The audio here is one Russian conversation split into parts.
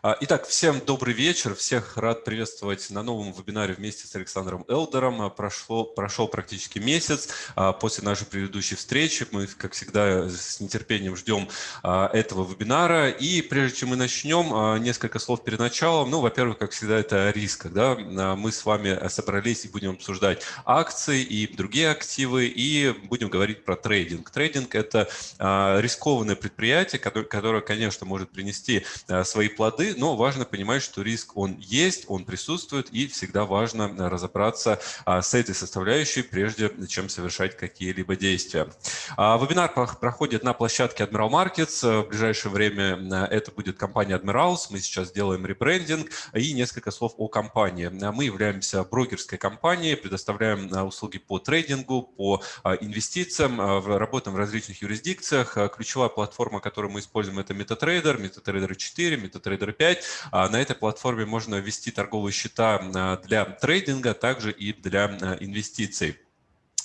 А, итак, всем добрый вечер. Всех рад приветствовать на новом вебинаре вместе с Александром Элдером. А, прошло, прошел практически месяц а, после нашей предыдущей встречи. Мы, как всегда, с нетерпением ждем этого вебинара. И прежде чем мы начнем, несколько слов перед началом. Ну, во-первых, как всегда, это риск. Да? Мы с вами собрались и будем обсуждать акции и другие активы, и будем говорить про трейдинг. Трейдинг – это рискованное предприятие, которое, конечно, может принести свои плоды, но важно понимать, что риск он есть, он присутствует, и всегда важно разобраться а, с этой составляющей, прежде чем совершать какие-либо действия. А, вебинар проходит на площадке Admiral Markets. В ближайшее время а, это будет компания Admirals. Мы сейчас делаем ребрендинг и несколько слов о компании. Мы являемся брокерской компанией, предоставляем услуги по трейдингу, по инвестициям, работаем в различных юрисдикциях. Ключевая платформа, которую мы используем, это MetaTrader, MetaTrader 4, MetaTrader 5. А на этой платформе можно ввести торговые счета а, для трейдинга, также и для а, инвестиций.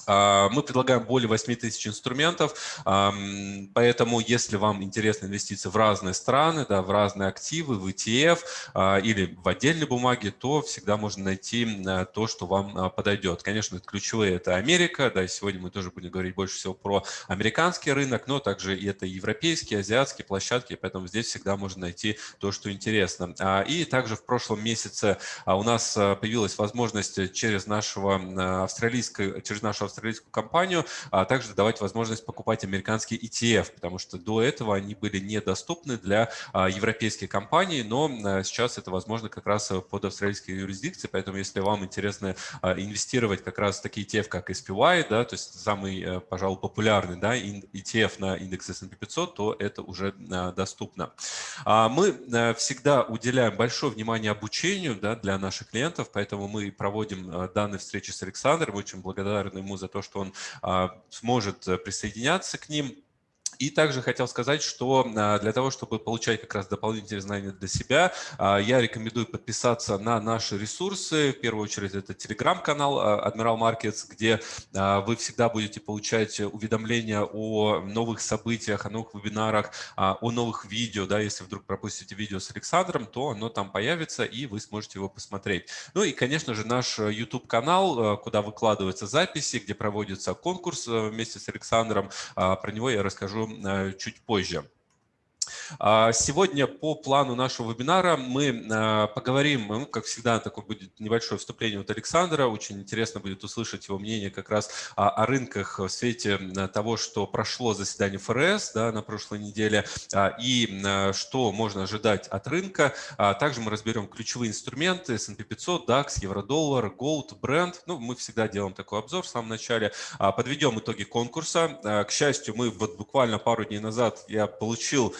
А, мы предлагаем более 8 тысяч инструментов, поэтому если вам интересны инвестиции в разные страны, да, в разные активы, в ETF а, или в отдельные бумаги, то всегда можно найти то, что вам а, подойдет. Конечно, ключевые – это Америка, да, сегодня мы тоже будем говорить больше всего про американский рынок, но также и это европейские, азиатские площадки, поэтому здесь всегда можно найти то, что интересно. И также в прошлом месяце у нас появилась возможность через нашего австралийского, через нашего австралийскую компанию, а также давать возможность покупать американские ETF, потому что до этого они были недоступны для а, европейских компаний, но а, сейчас это возможно как раз под австралийской юрисдикцией, поэтому если вам интересно а, инвестировать как раз в такие ETF, как SPY, да, то есть самый, э, пожалуй, популярный да, ETF на индекс S&P 500, то это уже доступно. Мы э, всегда уделяем большое внимание обучению да, для наших клиентов, поэтому мы проводим данные встречи с Александром, очень благодарны ему за то, что он а, сможет э, присоединяться к ним. И также хотел сказать, что а, для того, чтобы получать как раз дополнительные знания для себя, а, я рекомендую подписаться на наши ресурсы. В первую очередь это телеграм-канал а, Admiral Markets, где вы всегда будете получать уведомления о новых событиях, о новых вебинарах, о новых видео. Да, если вдруг пропустите видео с Александром, то оно там появится, и вы сможете его посмотреть. Ну и, конечно же, наш YouTube-канал, куда выкладываются записи, где проводится конкурс вместе с Александром. Про него я расскажу Э, чуть позже. А, сегодня по плану нашего вебинара мы э, поговорим, ну, как всегда, такое будет небольшое вступление от Александра. Очень интересно будет услышать его мнение как раз о, рынках в свете того, что прошло заседание ФРС да, на прошлой неделе а, и что можно ожидать от рынка. А также мы разберем ключевые инструменты S&P 500, DAX, Евро-доллар, Gold, Brent. Ну, мы всегда делаем такой обзор в самом начале. Подведем итоги конкурса. К счастью, мы вот буквально пару дней назад я получил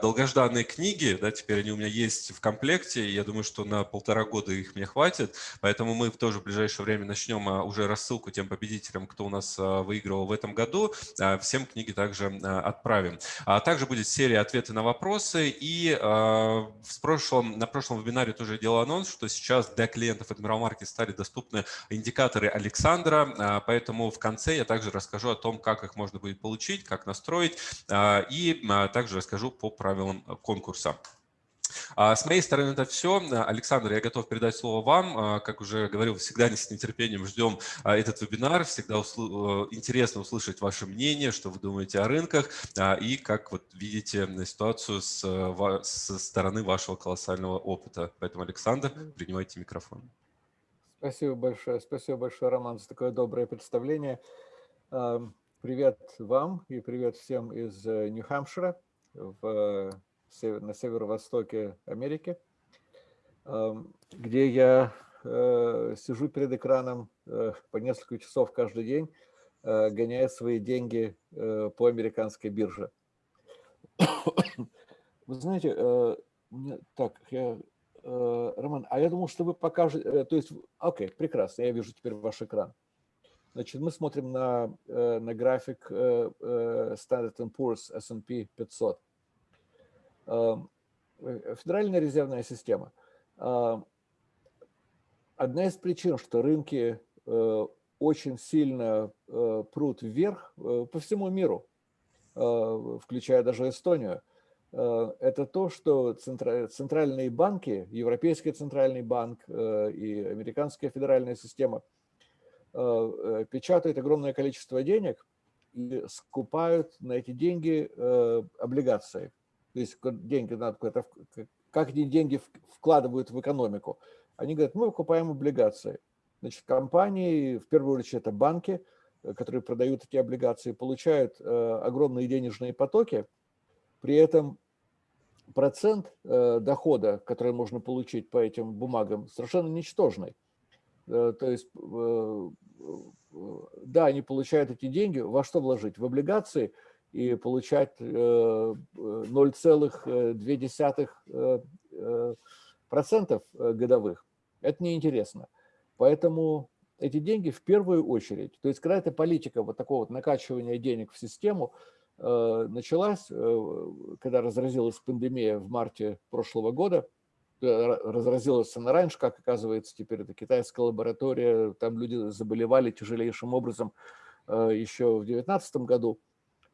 долгожданные книги, да, теперь они у меня есть в комплекте, я думаю, что на полтора года их мне хватит, поэтому мы тоже в ближайшее время начнем а, уже рассылку тем победителям, кто у нас а, выигрывал в этом году, а, всем книги также отправим. Также будет серия ответы на вопросы, и в прошлом, на прошлом вебинаре тоже делал анонс, что сейчас для клиентов Admiral Market стали доступны индикаторы Александра, поэтому в конце я также расскажу о том, как их можно будет получить, как настроить, и также расскажу по правилам э, конкурса. А, с моей стороны это все. Александр, я готов передать слово вам. А, как уже говорил, всегда с нетерпением ждем а, этот вебинар. Всегда усл... Э, интересно услышать ваше мнение, что вы думаете о рынках и как вот видите ситуацию с, э, со стороны вашего колоссального опыта. Поэтому, Александр, принимайте микрофон. Спасибо большое. Спасибо большое, Роман, за такое доброе представление. Привет вам и привет всем из Нью-Хэмпшира в, на северо-востоке Америки, где я э, сижу перед экраном э, по несколько часов каждый день, э, гоняя свои деньги по американской бирже. Вы знаете, так, я, Роман, а я думал, что вы покажете, то есть, окей, прекрасно, я вижу теперь ваш экран. Значит, мы смотрим на, э, на график э, э, Standard Poor's S&P 500. Эм, Федеральная резервная система. Одна из причин, что рынки очень сильно прут вверх по всему миру, включая даже Эстонию, это то, что центральные банки, Европейский центральный банк и Американская федеральная система печатают огромное количество денег и скупают на эти деньги облигации. То есть деньги надо как эти деньги вкладывают в экономику. Они говорят, мы выкупаем облигации. Значит, компании, в первую очередь это банки, э, которые продают эти облигации, получают э, огромные денежные потоки, при этом процент э, дохода, который можно получить по этим бумагам, совершенно ничтожный. Э, то есть, э, э да, они получают эти деньги, во что вложить? В облигации и получать 0,2% э, процентов годовых. Это неинтересно. Поэтому эти деньги в первую очередь, то есть когда эта политика вот такого вот накачивания денег в систему началась, когда разразилась пандемия в марте прошлого года, разразилась она раньше, как оказывается, теперь это китайская лаборатория, там люди заболевали тяжелейшим образом э, еще в 2019 году,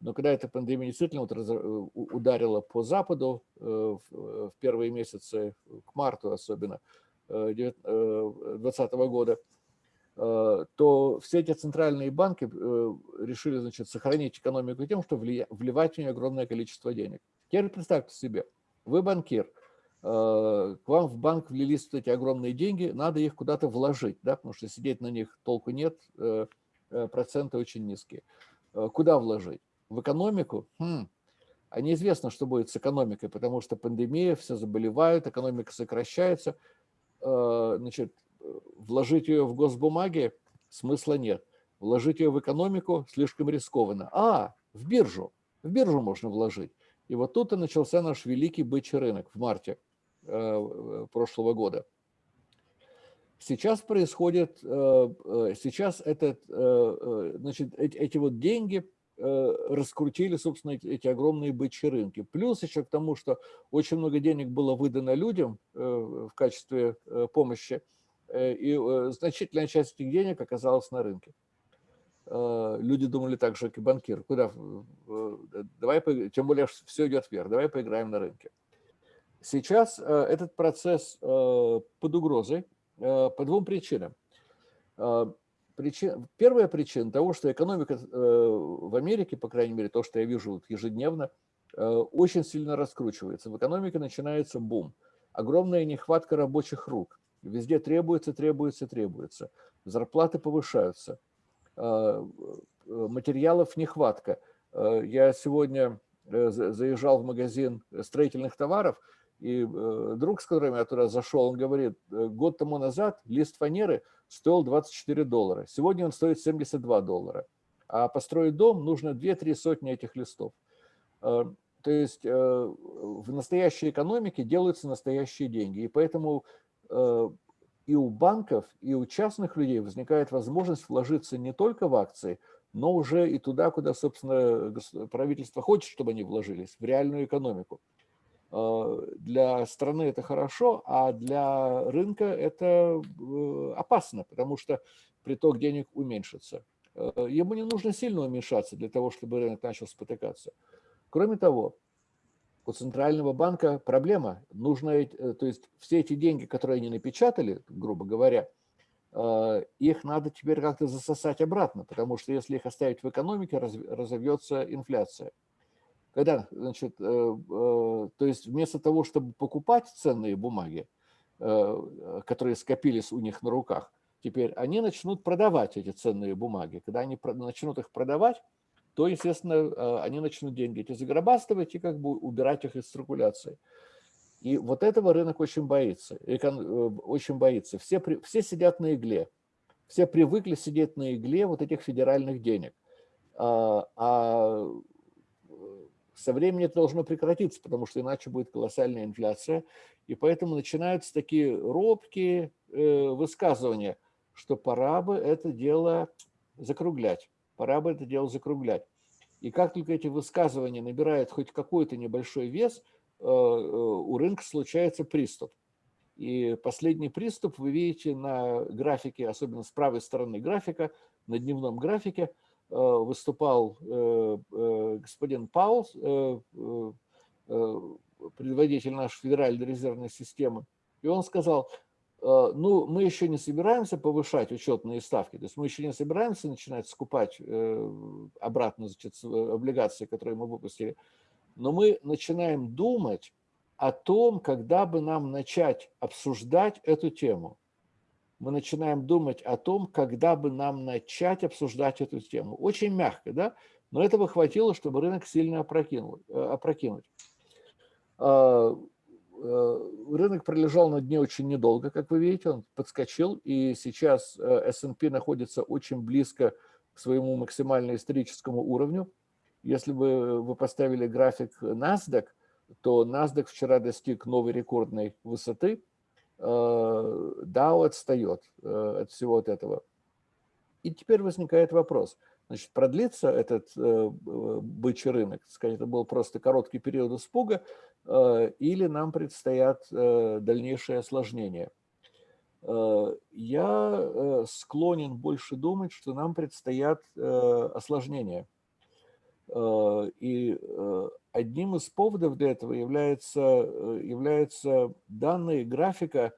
но когда эта пандемия действительно вот раз, ударила по Западу э, в первые месяцы, к марту особенно, 2020 года, э, то все эти центральные банки э, решили значит, сохранить экономику тем, что вливать в нее огромное количество денег. Теперь представьте себе, вы банкир, э, к вам в банк влились эти огромные деньги, надо их куда-то вложить, да, потому что сидеть на них толку нет, проценты очень низкие. Куда вложить? В экономику? Хм. А неизвестно, что будет с экономикой, потому что пандемия, все заболевают, экономика сокращается – Э, значит, вложить ее в госбумаги смысла нет. Вложить ее в экономику слишком рискованно. А, в биржу. В биржу можно вложить. И вот тут и начался наш великий бычий рынок в марте э, прошлого года. Сейчас происходит, э, сейчас этот, значит, эти вот деньги Э, раскрутили, собственно, эти огромные бычьи рынки. Плюс еще к тому, что очень много денег было выдано людям э, в качестве э, помощи, и значительная часть этих денег оказалась на рынке. Люди думали так же, как и банкир. Куда? Давай, тем более, все идет вверх, давай поиграем на рынке. Сейчас этот процесс под угрозой по двум причинам. Причин, первая причина того, что экономика э, в Америке, по крайней мере, то, что я вижу ежедневно, э, очень сильно раскручивается. В экономике начинается бум. Огромная нехватка рабочих рук. Везде требуется, требуется, требуется. Зарплаты повышаются. Э, материалов нехватка. Я сегодня заезжал в магазин строительных товаров – и э, друг, с которым я туда зашел, он говорит, «Э, год тому назад лист фанеры стоил 24 доллара, сегодня он стоит 72 доллара. А построить дом нужно 2-3 сотни этих листов. Э, то есть в настоящей экономике делаются настоящие деньги. И поэтому и у банков, и у частных людей возникает возможность вложиться не только в акции, но уже и туда, куда, собственно, правительство хочет, чтобы они вложились, в реальную экономику. Э, для страны это хорошо, а для рынка это э, опасно, потому что приток денег уменьшится. Э, ему не нужно сильно уменьшаться для того, чтобы рынок начал спотыкаться. Кроме того, у Центрального банка проблема. Нужно, то есть все эти деньги, которые они напечатали, грубо говоря, их надо теперь как-то засосать обратно, потому что если их оставить в экономике, разовьется инфляция. Когда, значит, э, э, то есть вместо того, чтобы покупать ценные бумаги, э, которые скопились у них на руках, теперь они начнут продавать эти ценные бумаги. Когда они начнут их продавать, то, естественно, они начнут деньги эти загробастывать и как бы убирать их из циркуляции. И вот этого рынок очень боится. Очень боится. Все, все сидят на игле. Все привыкли сидеть на игле вот этих федеральных денег. А, а со временем это должно прекратиться, потому что иначе будет колоссальная инфляция. И поэтому начинаются такие робкие э, высказывания, что пора бы это дело закруглять. Пора бы это дело закруглять. И как только эти высказывания набирают хоть какой-то небольшой вес, э, э, у рынка случается приступ. И последний приступ вы видите на графике, особенно с правой стороны графика, на дневном графике – выступал э, э, господин Паул, предводитель нашей Федеральной резервной системы. И он сказал, Э, ну, мы еще не собираемся повышать учетные ставки, то есть мы еще не собираемся начинать скупать э, обратно значит, облигации, которые мы выпустили, но мы начинаем думать о том, когда бы нам начать обсуждать эту тему. Мы начинаем думать о том, когда бы нам начать обсуждать эту тему. Очень мягко, да? Но этого хватило, чтобы рынок сильно опрокинул, э, опрокинуть Э, рынок пролежал на дне очень недолго, как вы видите, он подскочил, и сейчас э, S&P находится очень близко к своему максимально историческому уровню. Если бы вы поставили график NASDAQ, то NASDAQ вчера достиг новой рекордной высоты, э, Dow отстает от всего от этого. И теперь возникает вопрос – Значит, продлится этот э, бычий рынок, сказать, это был просто короткий период испуга, э, или нам предстоят э, дальнейшие осложнения. Э, я э, склонен больше думать, что нам предстоят э, осложнения. Э, и э, одним из поводов для этого является, э, является данные графика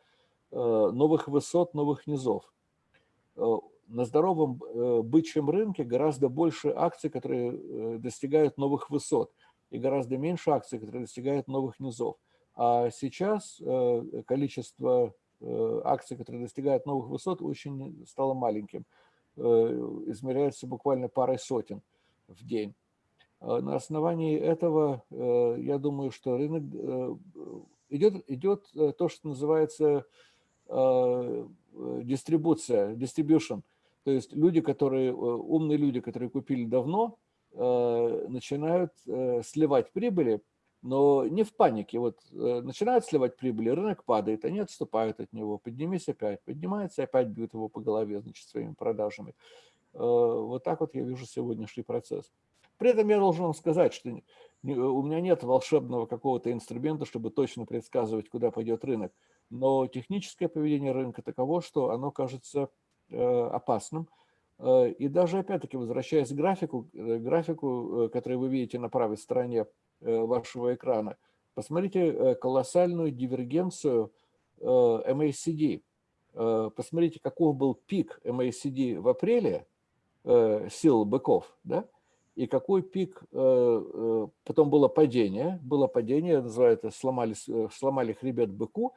новых высот, новых низов на здоровом бычьем рынке гораздо больше акций, которые достигают новых высот, и гораздо меньше акций, которые достигают новых низов. А сейчас количество акций, которые достигают новых высот, очень стало маленьким. Измеряется буквально парой сотен в день. На основании этого, я думаю, что рынок идет, идет то, что называется дистрибуция, distribution – то есть люди, которые, э, умные люди, которые купили давно, э, начинают э, сливать прибыли, но не в панике. Вот начинают сливать прибыли, рынок падает, они отступают от него, поднимись опять, поднимается, опять бьют его по голове, значит, своими продажами. Вот так вот я вижу сегодняшний процесс. При этом я должен вам сказать, что у меня нет волшебного какого-то инструмента, чтобы точно предсказывать, куда пойдет рынок. Но техническое поведение рынка таково, что оно кажется Э, опасным. Э, и даже, опять-таки, возвращаясь к графику, э, графику, который вы видите на правой стороне вашего экрана, посмотрите колоссальную дивергенцию MACD. Посмотрите, каков был пик MACD в апреле сил быков, да? И какой пик, потом было падение, было падение, называется, сломали, сломали хребет быку,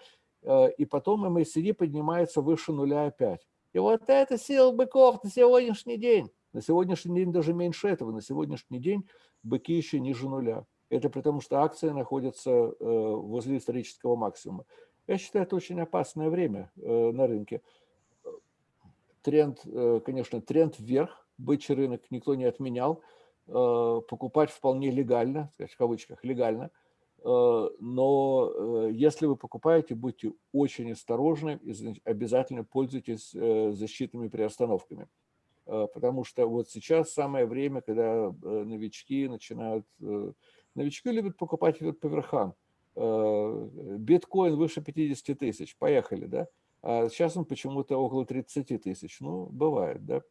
и потом MACD поднимается выше нуля опять. И вот это сила быков на сегодняшний день. На сегодняшний день даже меньше этого. На сегодняшний день быки еще ниже нуля. Это потому, что акции находятся э, возле исторического максимума. Я считаю, это очень опасное время э, на рынке. Тренд, э, конечно, тренд вверх. Бычий рынок никто не отменял. Покупать вполне легально, в кавычках легально – Э, но э, если вы покупаете, будьте очень осторожны и обязательно пользуйтесь э, защитными приостановками. Потому что вот сейчас самое время, когда новички начинают... Новички любят покупать по верхам. Биткоин выше 50 тысяч, поехали, да? А сейчас он почему-то около 30 тысяч. Ну, бывает, да?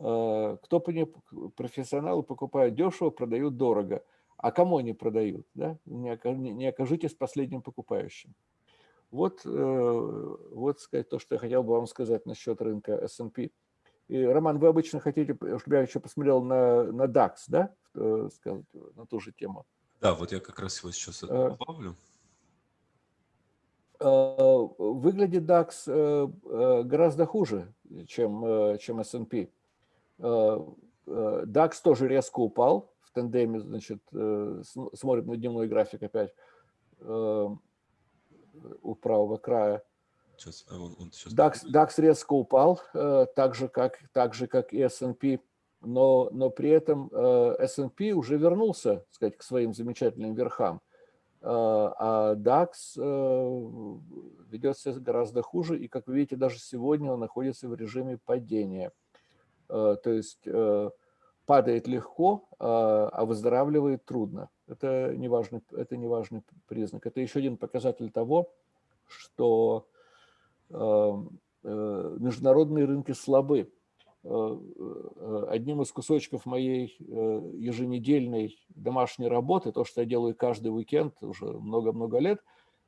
Кто профессионалы покупают дешево, продают дорого – а кому они продают? Да? Не окажитесь последним покупающим. Вот, э, вот сказать, то, что я хотел бы вам сказать насчет рынка S&P. И, Роман, вы обычно хотите, чтобы я еще посмотрел на, на DAX, да? Э, сказать, на ту же тему. Да, вот я как раз его сейчас э, добавлю. Выглядит DAX гораздо хуже, чем, чем S&P. DAX тоже резко упал, в тандеме, значит, э, смотрим на дневной график опять э, у правого края. Сейчас, а он, он сейчас... DAX, DAX резко упал, э, так же, как, так же, как и S&P, но, но при этом S&P уже вернулся, сказать, к своим замечательным верхам, а DAX ведет себя гораздо хуже, и, как вы видите, даже сегодня он находится в режиме падения. То есть падает легко, а, а выздоравливает трудно. Это неважный, это неважный признак. Это еще один показатель того, что а, э, международные рынки слабы. одним из кусочков моей еженедельной домашней работы, то, что я делаю каждый уикенд уже много-много лет,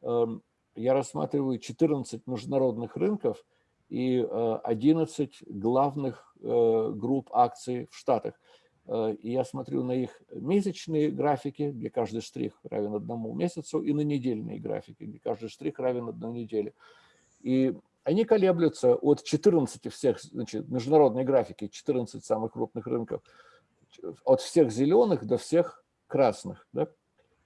эм, я рассматриваю 14 международных рынков и 11 главных групп акций в Штатах. И я смотрю на их месячные графики, где каждый штрих равен одному месяцу, и на недельные графики, где каждый штрих равен одной неделе. И они колеблются от 14 всех, значит, международной графики, 14 самых крупных рынков, от всех зеленых до всех красных. Да?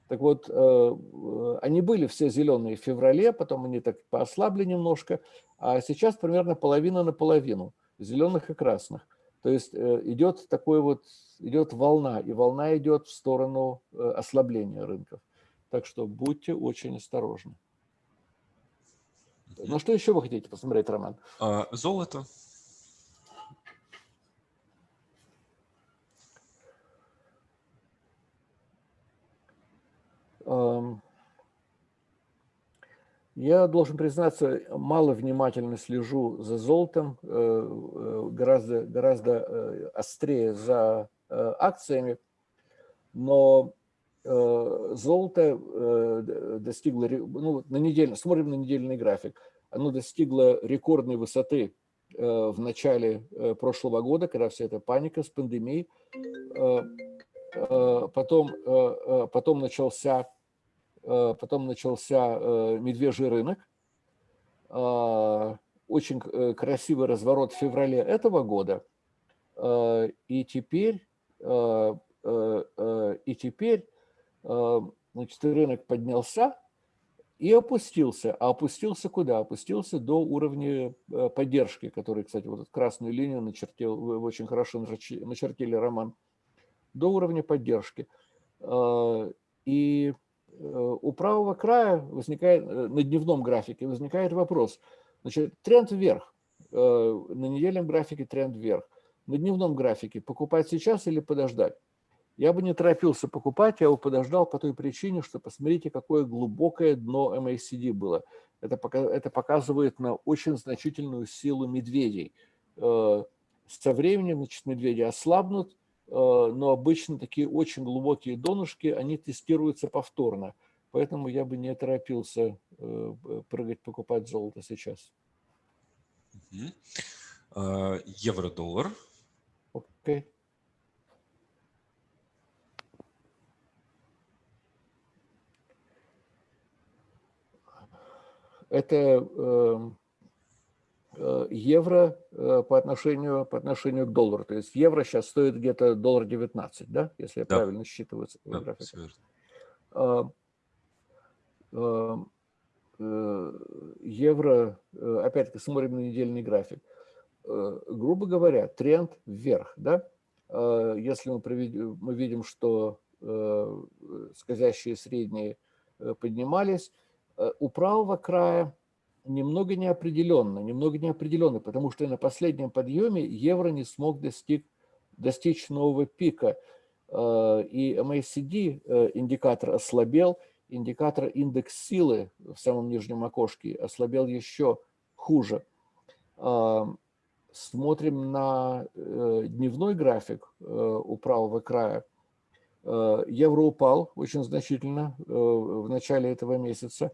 Так вот, э, они были все зеленые в феврале, потом они так поослабли немножко, а сейчас примерно половина на половину, зеленых и красных. То есть э, идет такой вот, идет волна, и волна идет в сторону э, ослабления рынков. Так что будьте очень осторожны. Ну, что еще вы хотите посмотреть, Роман? А, золото. Я должен признаться, мало внимательно слежу за золотом, э, э, гораздо, гораздо э, острее за акциями, но золото достигло, ну, на неделю, смотрим на недельный график, оно достигло рекордной высоты в начале прошлого года, когда вся эта паника с пандемией, потом, потом начался потом начался э, медвежий рынок, а, очень э, красивый разворот в феврале этого года, и теперь, и теперь значит, рынок поднялся и опустился. А опустился куда? Опустился до уровня поддержки, который, кстати, вот эту красную линию начертил, вы очень хорошо начертили, Роман, до уровня поддержки. И Э, у правого края возникает, э, на дневном графике возникает вопрос. Значит, тренд вверх. Э, на недельном графике тренд вверх. На дневном графике покупать сейчас или подождать? Я бы не торопился покупать, я бы подождал по той причине, что посмотрите, какое глубокое дно MACD было. Это, это показывает на очень значительную силу медведей. Со временем значит, медведи ослабнут, Э, но обычно такие очень глубокие донышки, они тестируются повторно. Поэтому я бы не торопился э, прыгать, покупать золото сейчас. А, евро-доллар. Окей. Okay. Это эм, Э, евро э, по отношению, по отношению к доллару. То есть евро сейчас стоит где-то доллар 19, да, если я да. правильно считываю да, график. А, а, э, евро, опять-таки, смотрим на недельный график. Грубо говоря, тренд вверх, да? Если мы, проведем, мы видим, что скользящие средние поднимались, у правого края немного неопределенно, немного неопределенно, потому что на последнем подъеме евро не смог достиг, достичь нового пика. Э, и MACD э, индикатор ослабел, индикатор индекс силы в самом нижнем окошке ослабел еще хуже. Э, смотрим на дневной график у правого края. Евро упал очень значительно в начале этого месяца.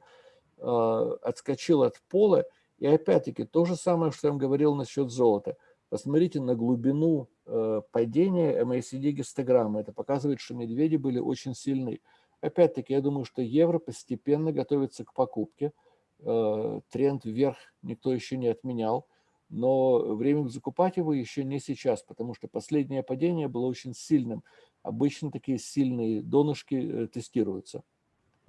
А, отскочил от пола. И опять-таки то же самое, что я вам говорил насчет золота. Посмотрите на глубину э, падения MACD гистограммы. Это показывает, что медведи были очень сильны. Опять-таки, я думаю, что евро постепенно готовится к покупке. Э, тренд вверх никто еще не отменял. Но время закупать его еще не сейчас, потому что последнее падение было очень сильным. Обычно такие сильные донышки э, тестируются.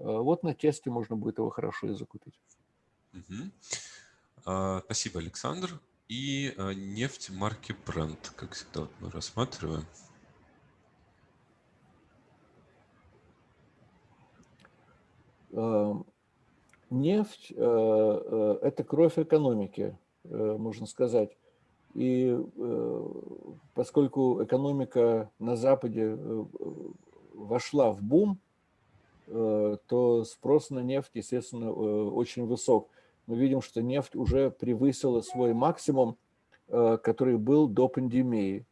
Э, вот на тесте можно будет его хорошо и закупить. Угу. Спасибо, Александр. И а, нефть марки Brent, как всегда вот мы рассматриваем. Эм, нефть э, – это кровь экономики, можно сказать. И поскольку экономика на Западе вошла в бум, Э, то спрос на нефть, естественно, э, очень высок. Мы видим, что нефть уже превысила свой максимум который был до пандемии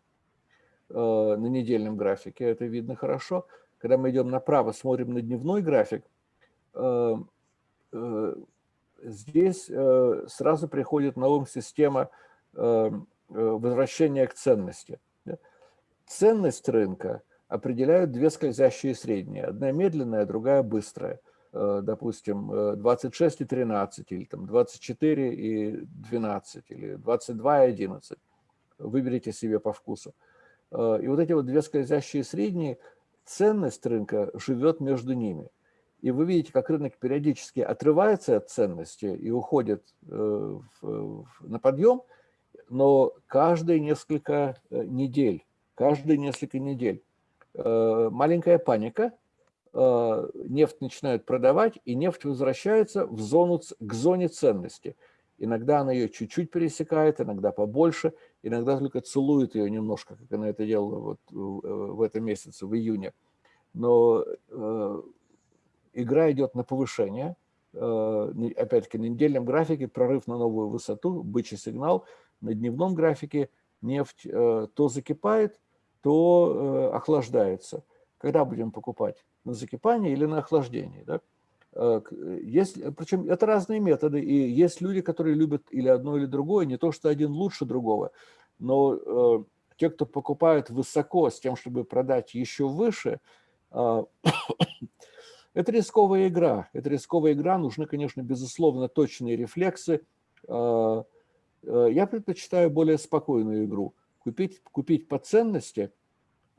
на недельном графике. Это видно хорошо. Когда мы идем направо, смотрим на дневной график, здесь сразу приходит на ум система возвращения к ценности. Ценность рынка определяют две скользящие средние. Одна медленная, другая быстрая. Э, допустим, 26 э, и 13, или там 24 и 12, или 22 и 11. Выберите себе по вкусу. Э, и вот эти вот две скользящие средние, ценность рынка живет между ними. И вы видите, как рынок периодически отрывается от ценности и уходит на подъем, но каждые несколько недель, каждые несколько недель маленькая паника, Э, нефть начинают продавать, и нефть возвращается в зону, к зоне ценности. Иногда она ее чуть-чуть пересекает, иногда побольше, иногда только целует ее немножко, как она это делала вот в этом месяце, в июне. Но э, игра идет на повышение. Э, опять-таки на недельном графике прорыв на новую высоту, бычий сигнал. На дневном графике нефть э, то закипает, то э, охлаждается. Когда будем покупать? на закипание или на охлаждение. Да? Э, есть, причем это разные методы, и есть люди, которые любят или одно, или другое, не то, что один лучше другого, но э, те, кто покупают высоко с тем, чтобы продать еще выше, э, это рисковая игра. Это рисковая игра, нужны, конечно, безусловно, точные рефлексы. Э, э, я предпочитаю более спокойную игру. Купить, купить по ценности –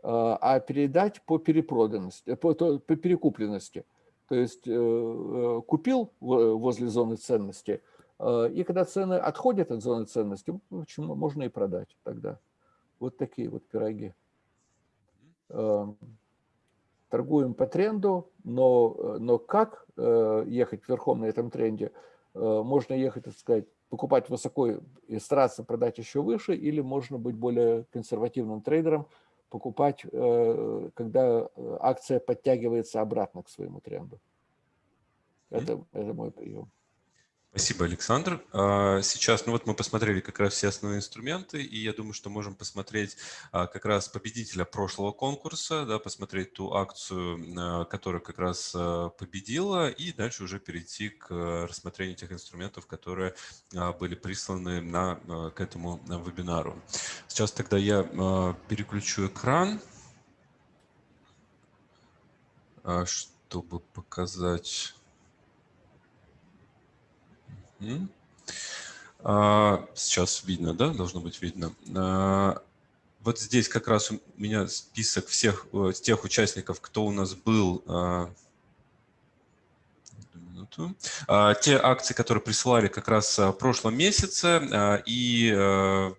а, а передать по перепроданности, по, по перекупленности. То есть э, э, купил возле зоны ценности, и когда цены отходят от зоны ценности, почему можно и продать тогда. Вот такие вот пироги. Торгуем по тренду, но, но как э, ехать верхом на этом тренде? Можно ехать, так сказать, покупать высоко и стараться продать еще выше, или можно быть более консервативным трейдером, покупать, э, когда э, акция подтягивается обратно к своему тренду. Это, это мой прием. Спасибо, Александр. А, сейчас, ну вот мы посмотрели как раз все основные инструменты, и я думаю, что можем посмотреть а, как раз победителя прошлого конкурса, да, посмотреть ту акцию, а, которая как раз победила, и дальше уже перейти к рассмотрению тех инструментов, которые были присланы на, к этому вебинару. Сейчас тогда я переключу экран, чтобы показать... А, сейчас видно, да? Должно быть видно. А, вот здесь как раз у меня список всех э, тех участников, кто у нас был а, минуту. А, те акции, которые присылали как раз а, в прошлом месяце, а, и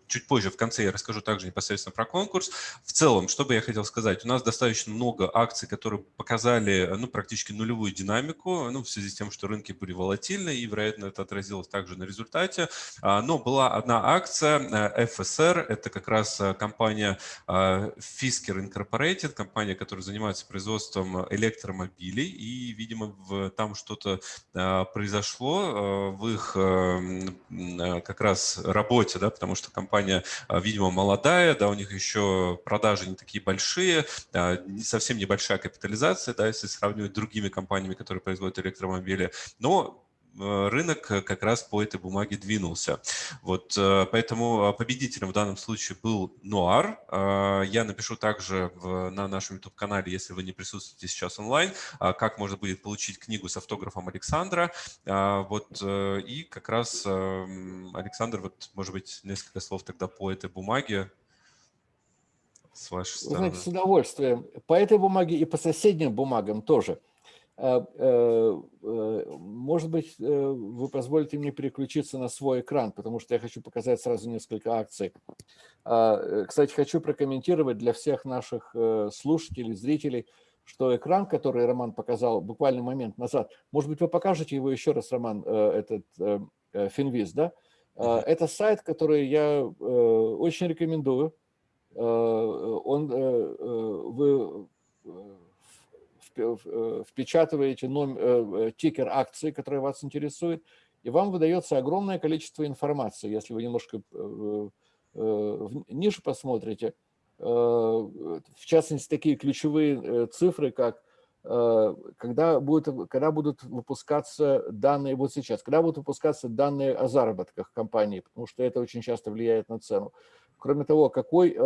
чуть позже, в конце, я расскажу также непосредственно про конкурс. В целом, что бы я хотел сказать, у нас достаточно много акций, которые показали ну, практически нулевую динамику, ну, в связи с тем, что рынки были волатильны, и, вероятно, это отразилось также на результате. Но была одна акция, FSR, это как раз компания Fisker Incorporated, компания, которая занимается производством электромобилей, и, видимо, там что-то произошло а, в их а, как раз работе, да, потому что компания, видимо, молодая, да, у них еще продажи не такие большие, не совсем небольшая капитализация, да, если сравнивать с другими компаниями, которые производят электромобили, но Э, рынок э, как раз по этой бумаге двинулся. Вот, э, поэтому победителем в данном случае был Нуар. Я напишу также в, на нашем YouTube-канале, если вы не присутствуете сейчас онлайн, как можно будет получить книгу с автографом Александра. Вот, и как раз, Александр, вот, может быть, несколько слов тогда по этой бумаге с вашей стороны. Знаете, с удовольствием. По этой бумаге и по соседним бумагам тоже – э, э, может быть, э, вы позволите мне переключиться на свой экран, потому что я хочу показать сразу несколько акций. А, кстати, хочу прокомментировать для всех наших слушателей, зрителей, что экран, который Роман показал буквально момент назад, может быть, вы покажете его еще раз, Роман, этот Финвиз, да? Это сайт, который я очень рекомендую. Он, вы Э, впечатываете номер, э, э, тикер акции, который вас интересует, и вам выдается огромное количество информации. Если вы немножко ниже посмотрите, в частности, такие ключевые цифры, как когда будут, когда будут выпускаться данные, вот сейчас, когда будут выпускаться данные о заработках компании, потому что это очень часто влияет на цену. Кроме того, какой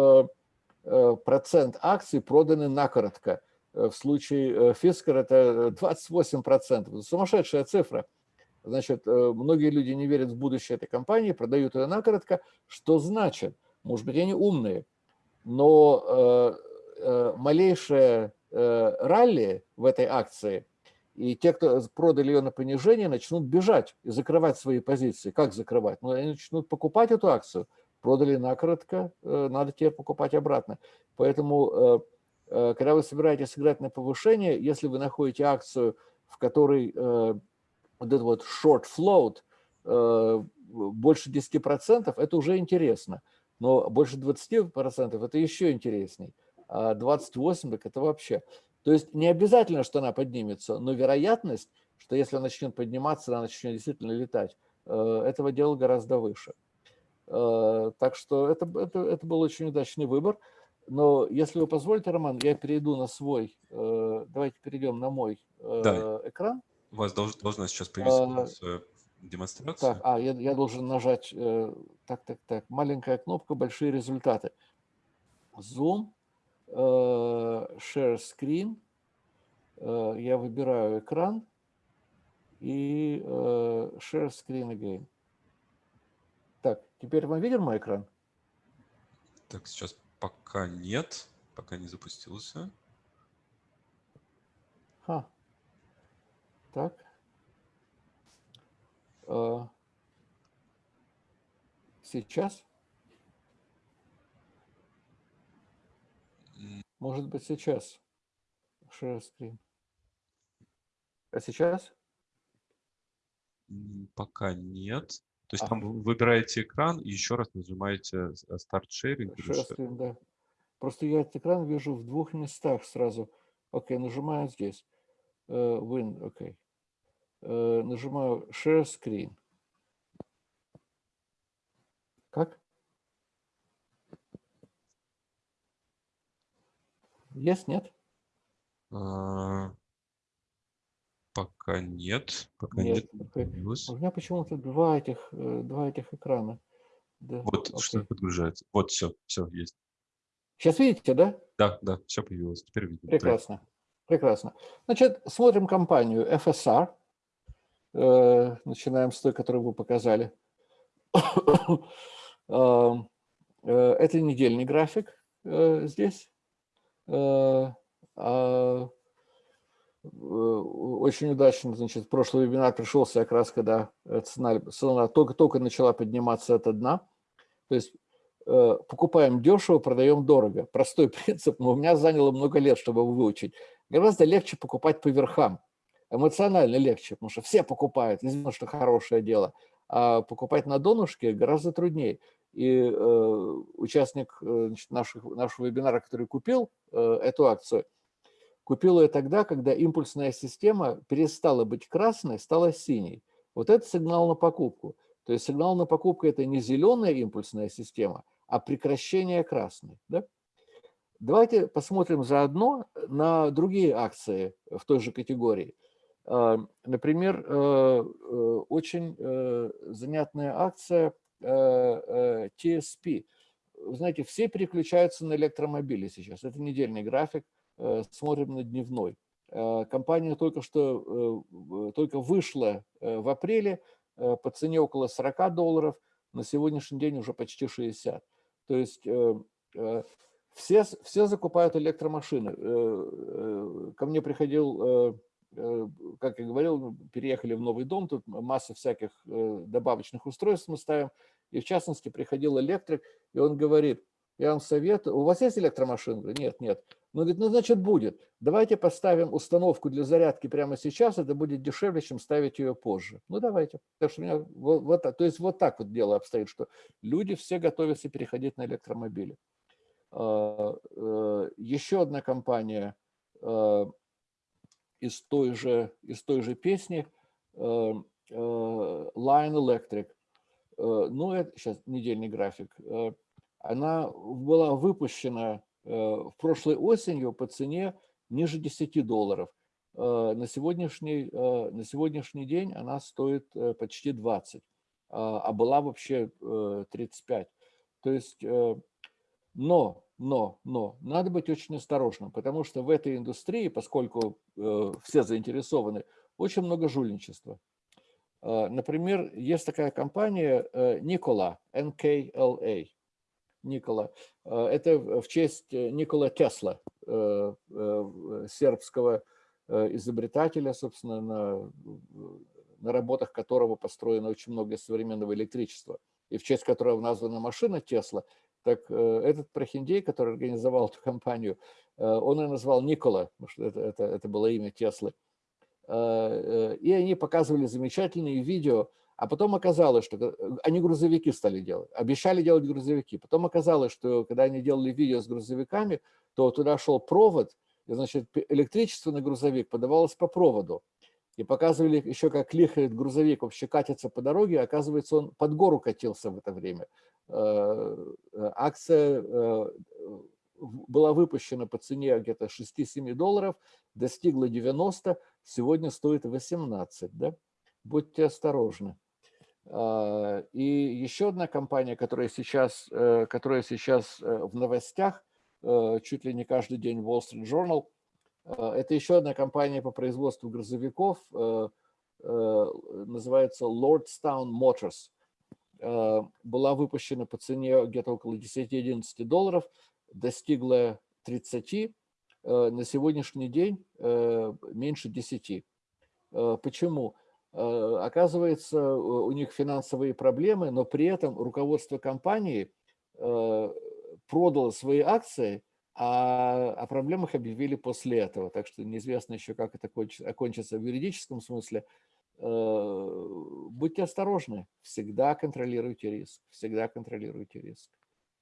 процент акций проданы накоротко. В случае Fisker это 28%. Сумасшедшая цифра. Значит, многие люди не верят в будущее этой компании, продают ее накоротко. Что значит? Может быть, они умные, но малейшее ралли в этой акции, и те, кто продали ее на понижение, начнут бежать и закрывать свои позиции. Как закрывать? Ну, они начнут покупать эту акцию. Продали накоротко, надо теперь покупать обратно. Поэтому Э, когда вы собираетесь сыграть на повышение, если вы находите акцию, в которой э, вот этот вот short float э, больше 10%, это уже интересно. Но больше 20% это еще интересней. А 28% так это вообще. То есть не обязательно, что она поднимется, но вероятность, что если она начнет подниматься, она начнет действительно летать, этого дела гораздо выше. Так что это, это, это был очень удачный выбор. Но если вы позволите, Роман, я перейду на свой, э, давайте перейдем на мой э, да. экран. У вас должна, должна сейчас появиться а, демонстрация. Так, а, я, я должен нажать, э, так, так, так, маленькая кнопка, большие результаты. Zoom, Share Screen, я выбираю экран и Share Screen Again. Так, теперь мы видим мой экран? Так, сейчас Пока нет, пока не запустился. Ха. Так. А. Сейчас? Может быть, сейчас. Share screen. А сейчас? Пока нет. То есть а. там вы выбираете экран и еще раз нажимаете Start Sharing. Share да. Просто я этот экран вижу в двух местах сразу. Окей, нажимаю здесь. Uh, win, окей. Uh, нажимаю Share Screen. Как? Есть, нет? Uh, Пока нет. Пока нет. нет. У меня почему-то два этих, э, два этих экрана. Да. Вот Окей. что подгружается. Вот все, все есть. Сейчас видите, да? Да, да, все появилось. Теперь видим. Прекрасно. Да. Прекрасно. Значит, смотрим компанию FSR. Э, начинаем с той, которую вы показали. Э, это недельный график здесь. А очень удачно, значит, прошлый вебинар пришелся как раз, когда цена, цена только, только начала подниматься от дна. То есть э, покупаем дешево, продаем дорого. Простой принцип, но у меня заняло много лет, чтобы его выучить. Гораздо легче покупать по верхам. Эмоционально легче, потому что все покупают, известно, что хорошее дело. А покупать на донышке гораздо труднее. И э, участник э, значит, наших, нашего вебинара, который купил э, эту акцию, Купил ее тогда, когда импульсная система перестала быть красной, стала синей. Вот это сигнал на покупку. То есть сигнал на покупку – это не зеленая импульсная система, а прекращение красной. Да? Давайте посмотрим заодно на другие акции в той же категории. А, например, э, э, очень э, занятная акция TSP. Вы знаете, все переключаются на электромобили сейчас. Это недельный график. Э, смотрим на дневной. Э, компания только что э, только вышла в апреле по цене около 40 долларов, на сегодняшний день уже почти 60. То есть все, все закупают электромашины. Ко мне приходил, как я говорил, переехали в новый дом, тут масса всяких добавочных устройств мы ставим. И в частности приходил электрик, и он говорит, я вам советую, у вас есть электромашина? Нет, нет. Он говорит, ну, значит, будет. Давайте поставим установку для зарядки прямо сейчас, это будет дешевле, чем ставить ее позже. Ну, давайте. Так что у меня вот, вот, то есть вот так вот дело обстоит, что люди все готовятся переходить на электромобили. А, э, еще одна компания а, из той же, из той же песни, а, Line Electric. Ну, это сейчас недельный график. Она была выпущена в прошлой осенью по цене ниже 10 долларов. На сегодняшний, на сегодняшний день она стоит почти 20, а была вообще 35. То есть, но но, но надо быть очень осторожным, потому что в этой индустрии, поскольку э, все заинтересованы, очень много жульничества. Э, например, есть такая компания э, Nikola, NKLA. Никола. Э, это в честь э, Никола Тесла, э, сербского изобретателя, собственно, на, на работах которого построено очень много современного электричества, и в честь которого названа машина Тесла – так этот прохиндей, который организовал эту компанию, он ее назвал Никола, потому что это, это, это было имя Теслы. И они показывали замечательные видео, а потом оказалось, что они грузовики стали делать, обещали делать грузовики. Потом оказалось, что когда они делали видео с грузовиками, то туда шел провод, и, значит, электричество на грузовик подавалось по проводу. И показывали еще, как лихает грузовик, вообще катится по дороге, оказывается, он под гору катился в это время. Э, э, акция э, была выпущена по цене где-то 6-7 долларов, достигла 90, сегодня стоит 18. Да? Будьте осторожны. А, и еще одна компания, которая сейчас, которая сейчас в новостях, чуть ли не каждый день Wall Street Journal, это еще одна компания по производству грузовиков, называется Lordstown Motors. Э, была выпущена по цене где-то около 10-11 долларов, достигла 30, э, на сегодняшний день э, меньше 10. Почему? Оказывается, у них финансовые проблемы, но при этом руководство компании продало свои акции, а о проблемах объявили после этого. Так что неизвестно еще, как это окончится в юридическом смысле. Э, будьте осторожны, всегда контролируйте риск, всегда контролируйте риск.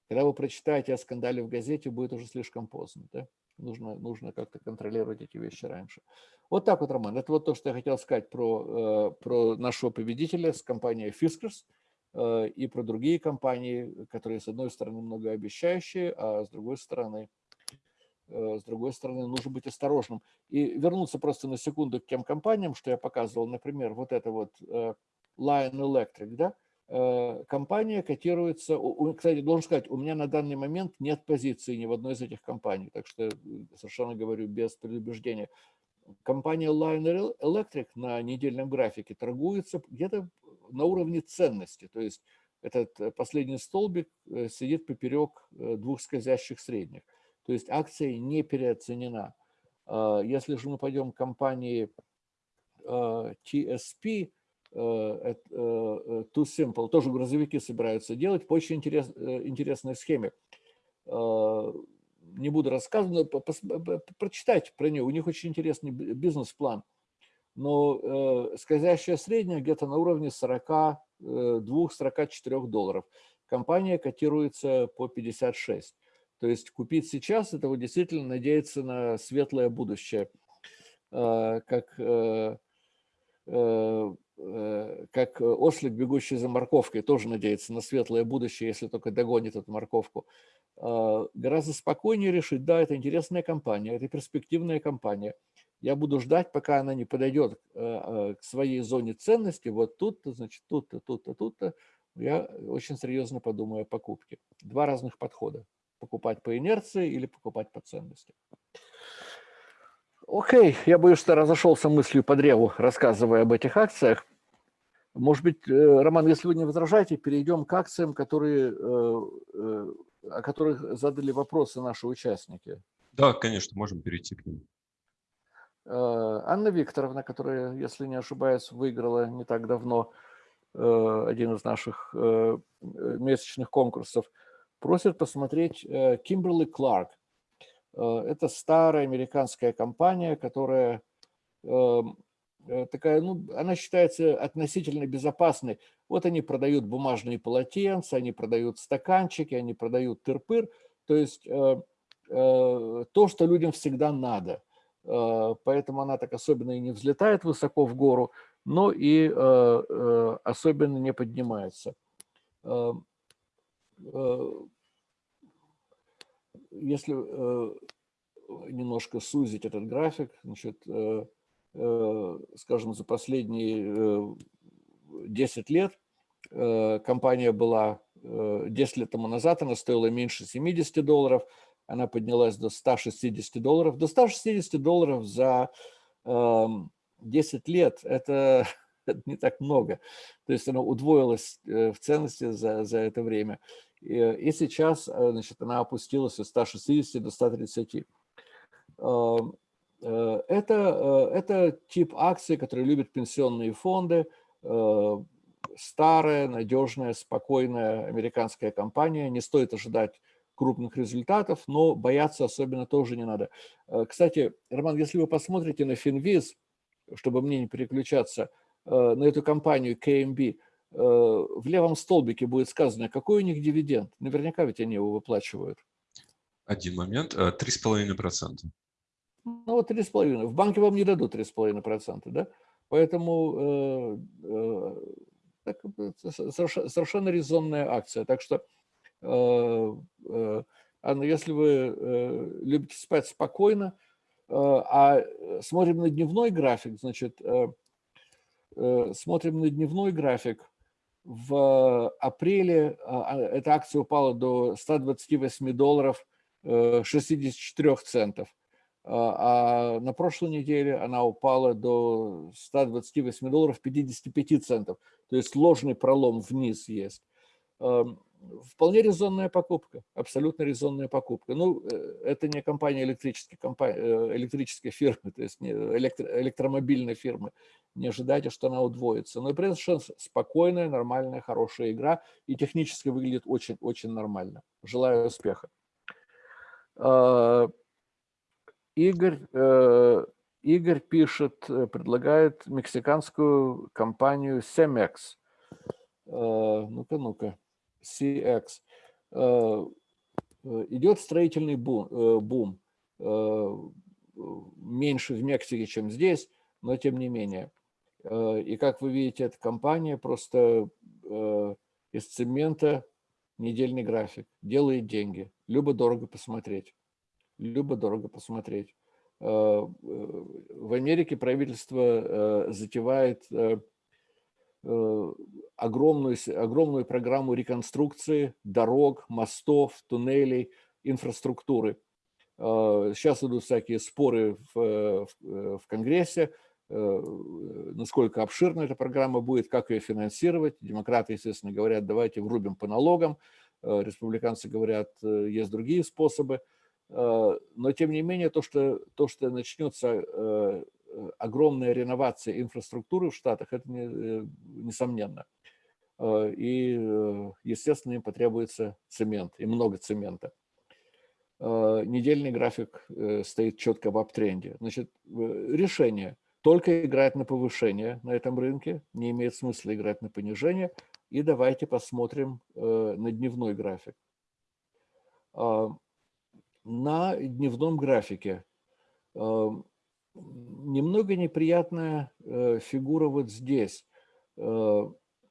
Когда вы прочитаете о скандале в газете, будет уже слишком поздно. Да? Нужно, нужно как-то контролировать эти вещи раньше. Вот так вот, Роман. Это вот то, что я хотел сказать про, э, про нашего победителя с компанией Fiskars э, и про другие компании, которые, с одной стороны, многообещающие, а с другой стороны, Э, с другой стороны, нужно быть осторожным. И вернуться просто на секунду к тем компаниям, что я показывал, например, вот это вот Lion Electric, да, компания котируется, кстати, должен сказать, у меня на данный момент нет позиции ни в одной из этих компаний, так что совершенно говорю без предубеждения. Компания Lion Electric на недельном графике торгуется где-то на уровне ценности, то есть этот последний столбик сидит поперек двух скользящих средних. То есть акция не переоценена. Если же мы пойдем к компании TSP, э, э, Too Simple, тоже грузовики собираются делать по очень интерес, э, интересной схеме. Не буду рассказывать, но прочитайте про нее. У них очень интересный бизнес-план. Но скользящая средняя где-то на уровне 42-44 долларов. Компания котируется по 56. То есть купить сейчас – это вот действительно надеяться на светлое будущее. Как, э, э, э, как ослик, бегущий за морковкой, тоже надеется на светлое будущее, если только догонит эту морковку. А, гораздо спокойнее решить, да, это интересная компания, это перспективная компания. Я буду ждать, пока она не подойдет к своей зоне ценности. Вот тут-то, значит, тут-то, тут-то, тут-то. Я очень серьезно подумаю о покупке. Два разных подхода покупать по инерции или покупать по ценности. Окей, я боюсь, что разошелся мыслью по древу, рассказывая об этих акциях. Может быть, э, Роман, если вы не возражаете, перейдем к акциям, которые, э, э, о которых задали вопросы наши участники. Да, конечно, можем перейти к ним. Анна Викторовна, которая, если не ошибаюсь, выиграла не так давно один из наших месячных конкурсов – просят посмотреть Kimberly Clark. Это старая американская компания, которая эм, э, такая, ну, она считается относительно безопасной. Вот они продают бумажные полотенца, они продают стаканчики, они продают тырпыр, то есть э, э, то, что людям всегда надо. Поэтому она так особенно и не взлетает высоко в гору, но и особенно не поднимается. Эм, Э, если немножко сузить этот график, значит, скажем, за последние 10 лет компания была 10 лет тому назад, она стоила меньше 70 долларов, она поднялась до 160 долларов. До 160 долларов за 10 эм, лет – это, не так много. То есть она удвоилась э, в ценности за, за это время. И, и сейчас э, значит, она опустилась с 160 до 130. Эм, э, это, это тип акций, которые любят пенсионные фонды, старая, надежная, спокойная американская компания. Не стоит ожидать крупных результатов, но бояться особенно тоже не надо. Э, кстати, Роман, если вы посмотрите на Финвиз, чтобы мне не переключаться, э, на эту компанию KMB, э, в левом столбике будет сказано, какой у них дивиденд. Наверняка ведь они его выплачивают. Один момент. 3,5%. Ну вот 3,5%. В банке вам не дадут 3,5%, да? Поэтому э, э, совершенно резонная акция. Так что Э, э, Анна, если вы э, любите спать спокойно, а смотрим на дневной график, значит, смотрим на дневной график, в апреле а, эта акция упала до 128 долларов 64 центов, а на прошлой неделе она упала до 128 долларов 55 центов. То есть ложный пролом вниз есть. Вполне резонная покупка, абсолютно резонная покупка. Ну, э, это не компания электрической, компания, э, электрической фирмы, то есть не электро, электромобильной фирмы. Не ожидайте, что она удвоится. Но при этом спокойная, нормальная, хорошая игра и технически выглядит очень-очень нормально. Желаю успеха. А, Игорь, э, Игорь пишет, предлагает мексиканскую компанию Cemex. Ну-ка, ну-ка. CX, э, э, идет строительный бум, э, бум. Меньше в Мексике, чем здесь, но тем не менее. И как вы видите, эта компания просто из цемента недельный график, делает деньги. Любо-дорого посмотреть. Любо-дорого посмотреть. В Америке правительство затевает огромную, огромную программу реконструкции дорог, мостов, туннелей, инфраструктуры. Э, сейчас идут всякие споры в, в, э, в Конгрессе, насколько обширна эта программа будет, как ее финансировать. Демократы, естественно, говорят, давайте врубим по налогам. Республиканцы говорят, есть другие способы. Но, тем не менее, то, что, то, что начнется Э, огромная реновация инфраструктуры в Штатах, это не, э, несомненно. Э, и, естественно, им потребуется цемент, и много цемента. Недельный график стоит четко в аптренде. Значит, решение только играть на повышение на этом рынке, не имеет смысла играть на понижение. И давайте посмотрим на дневной график. На дневном графике немного неприятная э, фигура вот здесь. Э,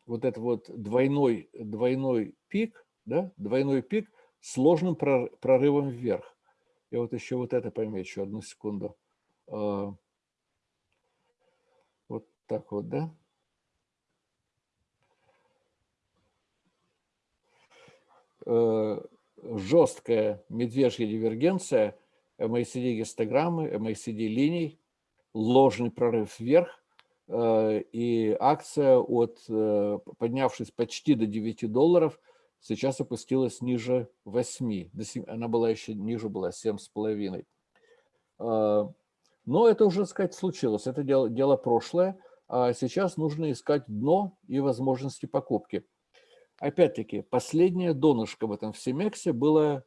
вот это вот двойной, двойной пик, да, двойной пик с сложным прорывом вверх. Я вот еще вот это помечу, одну секунду. Э, вот так вот, да. Жесткая медвежья дивергенция – MACD гистограммы, MACD линий, ложный прорыв вверх, э, и акция, от, э, поднявшись почти до 9 долларов, сейчас опустилась ниже 8. Она была еще ниже, была 7,5. Э, но это уже, сказать, случилось. Это дело, дело прошлое. А сейчас нужно искать дно и возможности покупки. Опять-таки, последнее донышко в этом всемексе было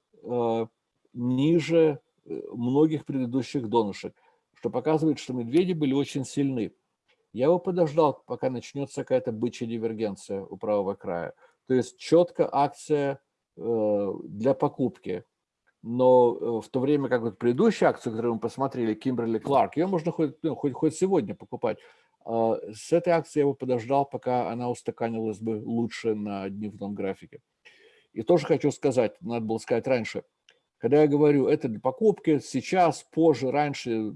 ниже многих предыдущих донышек, что показывает, что медведи были очень сильны. Я бы подождал, пока начнется какая-то бычья дивергенция у правого края. То есть четко акция э, для покупки. Но э, в то время как вот предыдущая акция, которую мы посмотрели, Кимберли Кларк, ее можно хоть, ну, хоть, хоть сегодня покупать. Э, с этой акцией я бы подождал, пока она устаканилась бы лучше на дневном графике. И тоже хочу сказать, надо было сказать раньше – Когда я говорю, это для покупки сейчас, позже, раньше,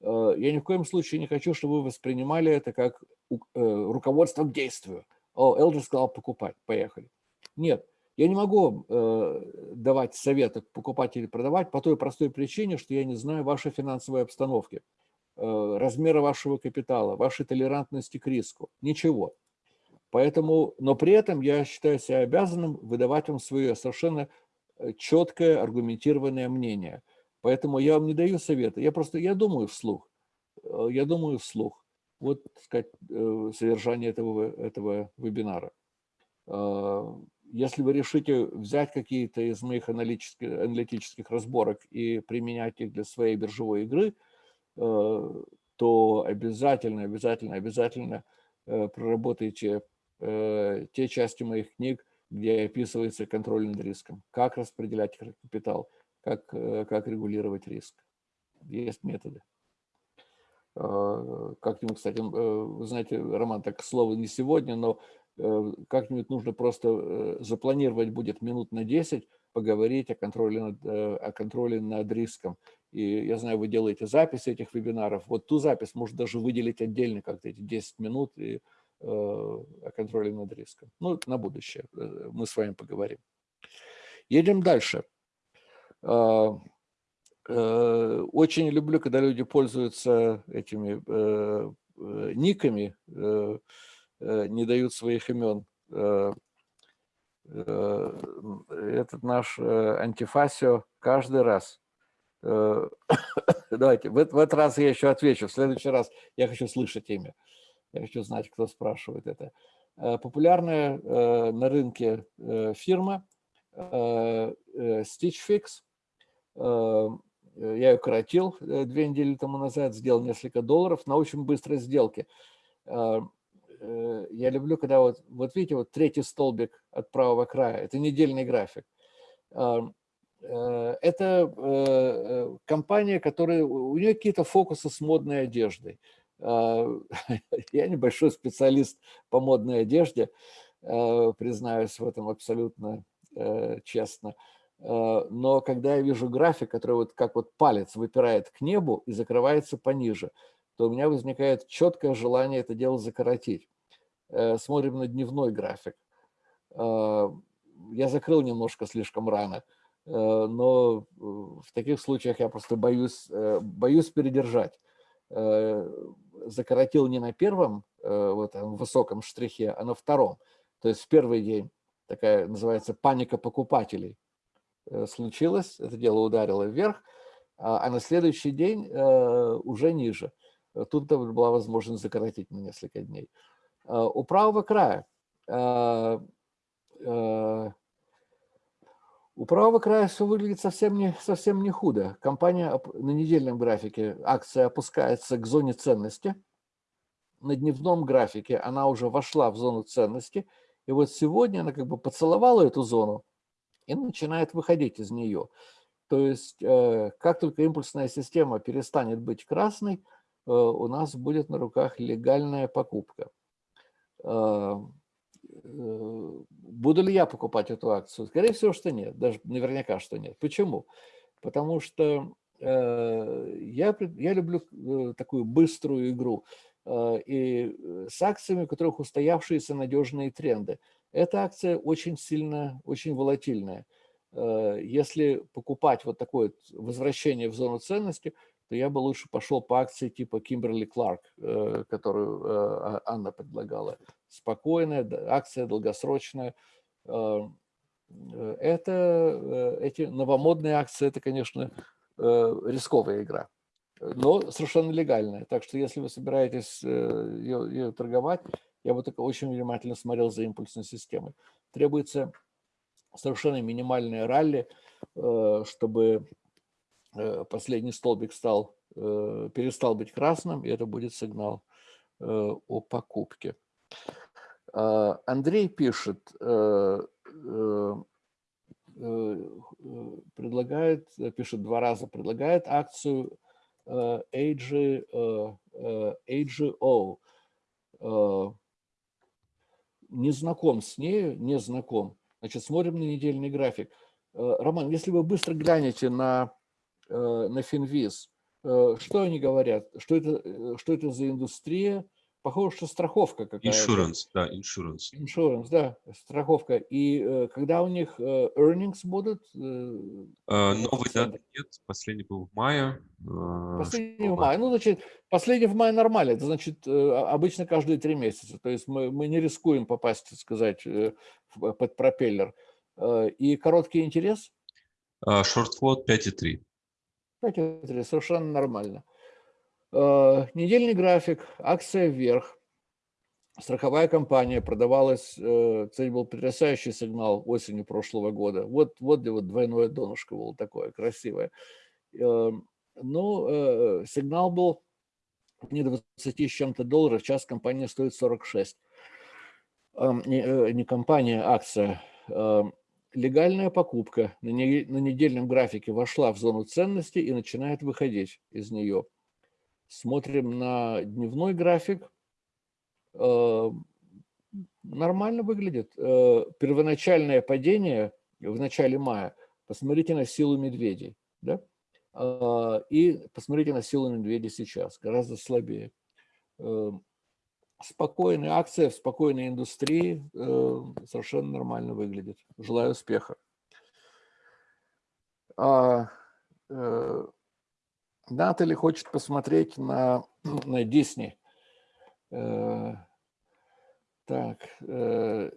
э, я ни в коем случае не хочу, чтобы вы воспринимали это как э, руководство к действию. О, Элдер сказал покупать, поехали. Нет, я не могу э, давать советы покупать или продавать по той простой причине, что я не знаю вашей финансовой обстановки, размера вашего капитала, вашей толерантности к риску, ничего. Поэтому, но при этом я считаю себя обязанным выдавать вам свое совершенно четкое, аргументированное мнение. Поэтому я вам не даю совета, я просто, я думаю вслух, э, я думаю вслух. Вот, так сказать, э, содержание этого, этого вебинара. Если вы решите взять какие-то из моих аналитических, аналитических разборок и применять их для своей биржевой игры, то обязательно, обязательно, обязательно проработайте те части моих книг, где описывается контроль над риском, как распределять капитал, как, э, как регулировать риск. Есть методы. А, как-нибудь, кстати, э, вы знаете, Роман, так слово не сегодня, но э, как-нибудь нужно просто запланировать будет минут на 10, поговорить о контроле над, о контроле над риском. И я знаю, вы делаете записи этих вебинаров. Вот ту запись можно даже выделить отдельно как-то эти 10 минут и о контроле над риском. Ну, на будущее э, мы с вами поговорим. Едем дальше. А, э, очень люблю, когда люди пользуются этими никами, не дают своих имен. Этот наш антифасио каждый раз. Давайте, в этот раз я еще отвечу, в следующий раз я хочу слышать имя. Я хочу знать, кто спрашивает это. Э, популярная э, на рынке э, фирма Stitch Fix. Я ее коротил две недели тому назад, сделал несколько долларов на очень быстрой сделке. Я люблю, когда вот, вот видите, вот третий столбик от правого края, это недельный график. Это компания, которая, у нее какие-то фокусы с модной одеждой. А, я небольшой специалист по модной одежде, а, признаюсь в этом абсолютно э, честно. А, но когда я вижу график, который вот как вот палец выпирает к небу и закрывается пониже, то у меня возникает четкое желание это дело закоротить. Э, смотрим на дневной график. Я закрыл немножко слишком рано, э, но в таких случаях я просто боюсь, боюсь передержать закоротил не на первом э, вот, высоком штрихе, а на втором. То есть в первый день такая называется паника покупателей э, случилась, это дело ударило вверх, а, а на следующий день э, уже ниже. Тут была возможность закоротить на несколько дней. У правого края у правого края все выглядит совсем не, совсем не худо. Компания на недельном графике, акция опускается к зоне ценности. На дневном графике она уже вошла в зону ценности. И вот сегодня она как бы поцеловала эту зону и начинает выходить из нее. То есть э, как только импульсная система перестанет быть красной, э, у нас будет на руках легальная покупка. Э, буду ли я покупать эту акцию? Скорее всего, что нет, даже наверняка, что нет. Почему? Потому что э, я, я люблю э, такую быструю игру и с акциями, у которых устоявшиеся надежные тренды. Эта акция очень сильно, очень волатильная. Если покупать вот такое возвращение в зону ценности, то я бы лучше пошел по акции типа Кимберли Кларк, которую а, Анна предлагала. Спокойная, акция долгосрочная. Э, это, эти новомодные акции, это, конечно, рисковая игра, но совершенно легальная. Так что если вы собираетесь ее, ее торговать, я бы только очень внимательно смотрел за импульсной системой. Требуется совершенно минимальное ралли, чтобы Э, последний столбик стал, э, перестал быть красным, и это будет сигнал э, о покупке. А, Андрей пишет, предлагает, пишет два раза, предлагает акцию AGO. Не знаком с нею, не знаком. Значит, смотрим на недельный график. Роман, если вы быстро глянете на, на Финвиз, что они говорят? Что это, что это за индустрия? Похоже, что страховка какая-то. Insurance, да, insurance. Insurance, да, страховка. И э, когда у них э, earnings будут? Э, а, новый даты нет, последний был в мае. А, последний в мае. Ну, значит, последний в мае нормально. Это значит, э, обычно каждые три месяца. То есть мы, мы не рискуем попасть, так сказать, э, под пропеллер. Э, и короткий интерес? Шорт-флот 5,3. 5,3, совершенно нормально. Э, недельный график, акция вверх. Страховая компания продавалась, э, цель был потрясающий сигнал осенью прошлого года. Вот, вот где вот двойное донышко было такое красивое. Э, ну, сигнал был не 20 с чем-то долларов, сейчас компания стоит 46. Не, не компания, а акция. Легальная покупка на недельном графике вошла в зону ценности и начинает выходить из нее – Смотрим на дневной график. Э, нормально выглядит. Э, первоначальное падение в начале мая. Посмотрите на силу медведей. Да? Э, и посмотрите на силу медведей сейчас. Гораздо слабее. Спокойная акция в спокойной индустрии совершенно нормально выглядит. Желаю успеха. Натали хочет посмотреть на, на Дисней. Э, так. Э,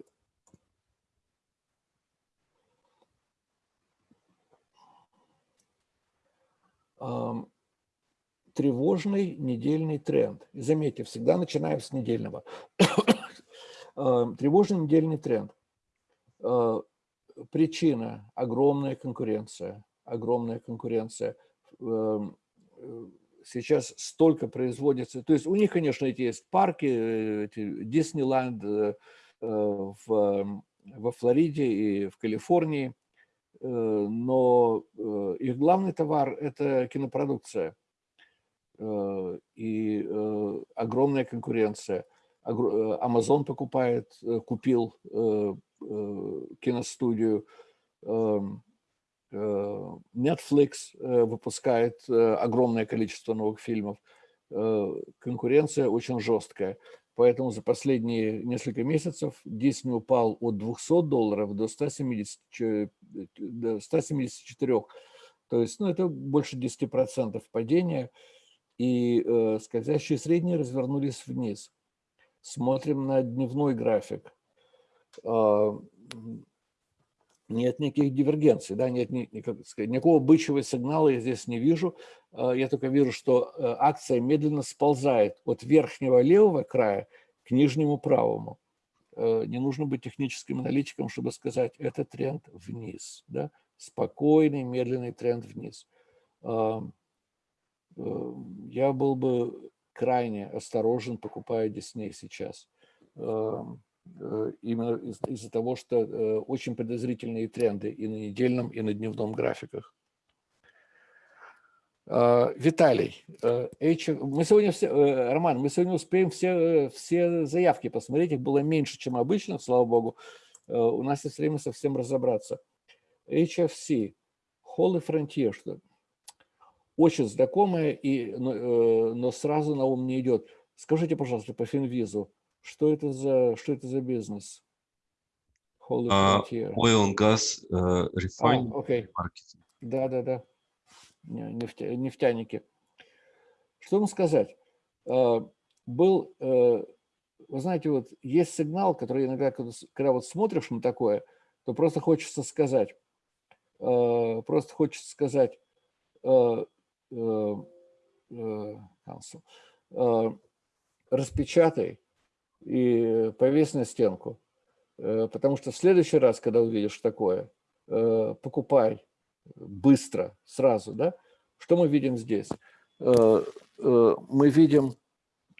э, тревожный недельный тренд. заметьте, всегда начинаем с недельного. тревожный недельный тренд. причина – огромная конкуренция. Огромная конкуренция эм, Э, сейчас столько производится. То есть у них, конечно, эти есть парки, э, эти Диснейленд э, в, во Флориде и в Калифорнии, но их главный товар – это кинопродукция и огромная конкуренция. Amazon покупает, купил киностудию, эм, Э, Netflix э, выпускает э, огромное количество новых фильмов. Конкуренция очень жесткая. Поэтому за последние несколько месяцев Disney упал от 200 долларов до 170, до 174. То есть ну, это больше 10% падения. И э, скользящие средние развернулись вниз. Смотрим на дневной график. А, нет никаких дивергенций, да, нет ни, никак, сказать, никакого бычьего сигнала я здесь не вижу. А, я только вижу, что э, акция медленно сползает от верхнего левого края к нижнему правому. Э, не нужно быть техническим аналитиком, чтобы сказать, это тренд вниз. Да? Спокойный, медленный тренд вниз. Э, я был бы крайне осторожен, покупая Дисней сейчас. Э, именно из-за из того, что э, очень подозрительные тренды и на недельном, и на дневном графиках. А, Виталий, э, мы сегодня все, Роман, мы сегодня успеем все, все заявки посмотреть, их было меньше, чем обычно, слава богу. У нас есть время совсем разобраться. HFC, Holy Frontier, что очень знакомое, и, но, но сразу на ум не идет. Скажите, пожалуйста, по Финвизу, что это за, что это за бизнес? Holy uh, oil and gas uh, refining а, okay. marketing. Да, да, да. Нефтя, нефтяники. Что вам сказать? Uh, был, uh, вы знаете, вот есть сигнал, который иногда, когда, когда вот смотришь на такое, то просто хочется сказать, uh, просто хочется сказать, распечатай и повесь на стенку. Э, потому что в следующий раз, когда увидишь такое, э, покупай быстро, сразу. Да? Что мы видим здесь? Э, мы видим,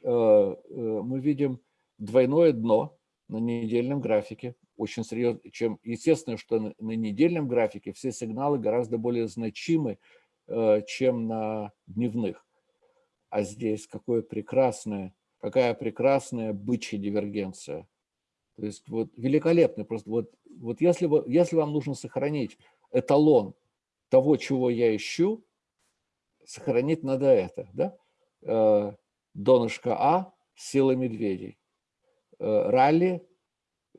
мы видим двойное дно на недельном графике. Очень серьезно, чем естественно, что на недельном графике все сигналы гораздо более значимы, чем на дневных. А здесь какое прекрасное какая прекрасная бычья дивергенция. То есть вот великолепно. Просто вот, вот если, если вам нужно сохранить эталон того, чего я ищу, сохранить надо это. Да? Э, донышко А, сила медведей. Э, ралли,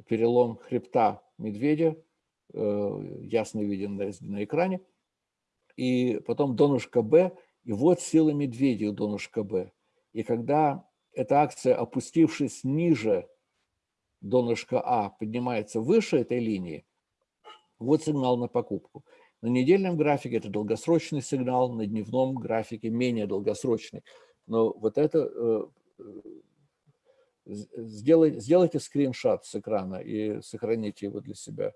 перелом хребта медведя, э, ясно виден на экране. И потом донышко Б, и вот сила медведей у донышка Б. И когда эта акция, опустившись ниже донышка А, поднимается выше этой линии, вот сигнал на покупку. На недельном графике это долгосрочный сигнал, на дневном графике менее долгосрочный. Но вот это э, сделайте, сделайте скриншот с экрана и сохраните его для себя.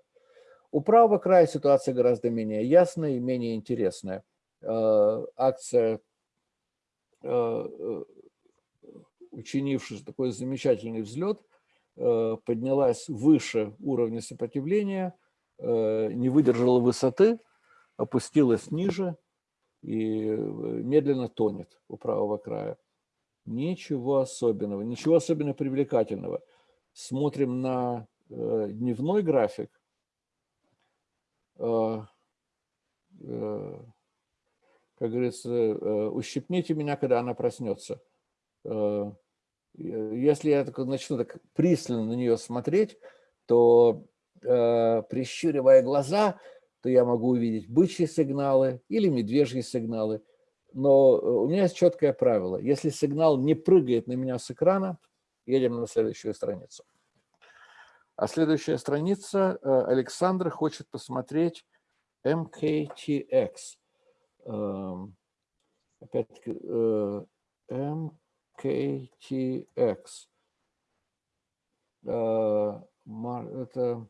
У правого края ситуация гораздо менее ясная и менее интересная. Э, акция, э, учинившись такой замечательный взлет, поднялась выше уровня сопротивления, не выдержала высоты, опустилась ниже и э, медленно тонет у правого края. Ничего особенного, ничего особенно привлекательного. Смотрим на э, дневной график. Э, э, как говорится, э, ущипните меня, когда она проснется. Э, если я так начну так пристально на нее смотреть, то, э, прищуривая глаза, то я могу увидеть бычьи сигналы или медвежьи сигналы. Но э, у меня есть четкое правило. Если сигнал не прыгает на меня с экрана, едем на следующую страницу. А следующая страница, э, Александр хочет посмотреть MKTX. Эм, опять-таки, э, MKTX. Это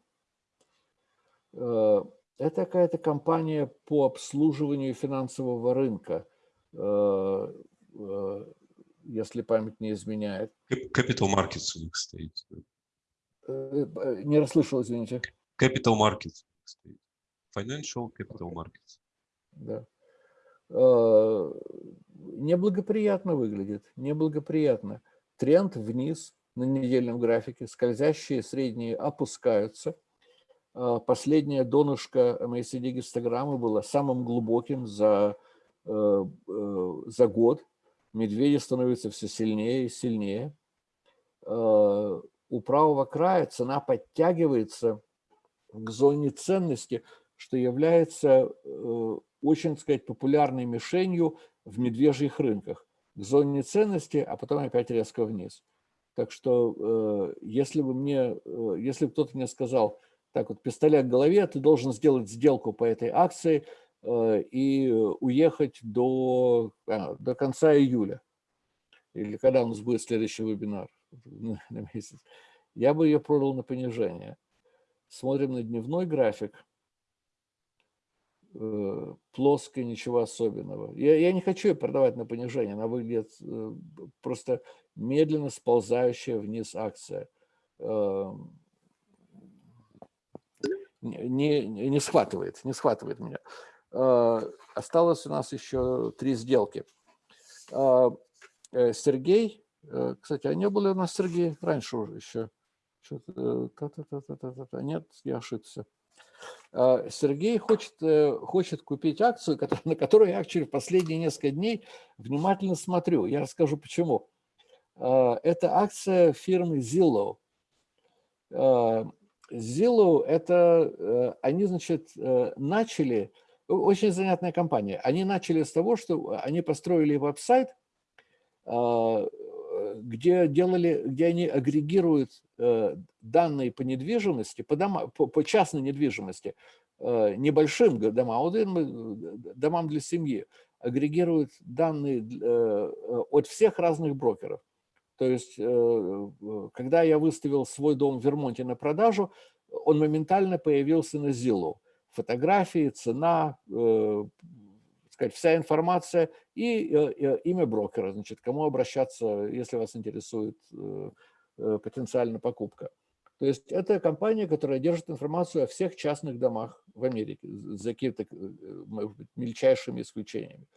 это какая-то компания по обслуживанию финансового рынка, э, э, если память не изменяет. Capital Markets у них стоит. Э, не расслышал, извините. Capital Markets стоит. Financial Capital Markets. Да. Неблагоприятно выглядит, неблагоприятно. Тренд вниз на недельном графике, скользящие средние опускаются – а, последнее донышко MACD гистограммы было самым глубоким за, э, э, за год. Медведи становятся все сильнее и сильнее. А, у правого края цена подтягивается к зоне ценности, что является э, очень, сказать, популярной мишенью в медвежьих рынках. К зоне ценности, а потом опять резко вниз. Так что если бы мне, если бы кто-то мне сказал, так вот, пистолет в голове, ты должен сделать сделку по этой акции э, и уехать до, а, до конца июля. Или когда у нас будет следующий вебинар на месяц. Я бы ее продал на понижение. Смотрим на дневной график. Э, плоская, ничего особенного. Я, я не хочу ее продавать на понижение. Она выглядит э, просто медленно сползающая вниз акция. Эм, не, не схватывает, не схватывает меня. А, осталось у нас еще три сделки. А, э, Сергей, э, кстати, а не были у нас Сергей раньше уже еще? Э. Нет, я ошибся. А, Сергей хочет, хочет купить акцию, на которую я в последние несколько дней внимательно смотрю. Я расскажу почему. Это акция фирмы Zillow. Zillow, это э, они, значит, э, начали, очень занятная компания, они начали с того, что они построили веб-сайт, а, где, делали, где они агрегируют э, данные по недвижимости, по, дома, по, по частной недвижимости, небольшим домам, домам для семьи, агрегируют данные от всех разных брокеров. То есть, э, когда я выставил свой дом в Вермонте на продажу, он моментально появился на Zillow. Фотографии, цена, э, сказать, вся информация и э, имя брокера, значит, кому обращаться, если вас интересует потенциальная покупка. То есть это компания, которая держит информацию о всех частных домах в Америке, за какими-то мельчайшими исключениями.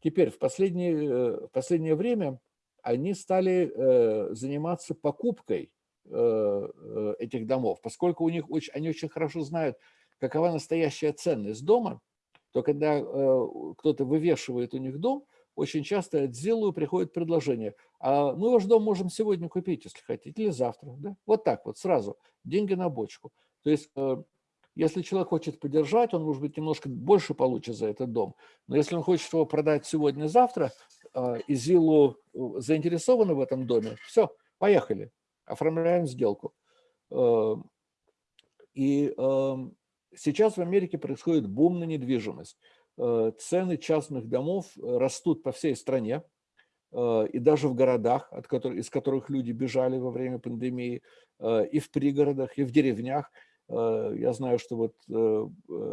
Теперь, в последнее, в последнее время они стали э, заниматься покупкой э, э, этих домов, поскольку у них очень, они очень хорошо знают, какова настоящая ценность дома, то когда кто-то вывешивает у них дом, очень часто от Зиллу приходит предложение, а мы ваш дом можем сегодня купить, если хотите, или завтра. Да? Вот так вот, сразу, деньги на бочку. То есть, э, если человек хочет поддержать, он, может быть, немножко больше получит за этот дом. Но если он хочет его продать сегодня-завтра, э, и Зиллу э, заинтересованы в этом доме, все, поехали, оформляем сделку. И сейчас в Америке происходит бум на недвижимость. Э, цены частных домов э, растут по всей стране, э, и даже в городах, от которых, из которых люди бежали во время пандемии, и в пригородах, и в деревнях. Я знаю, что вот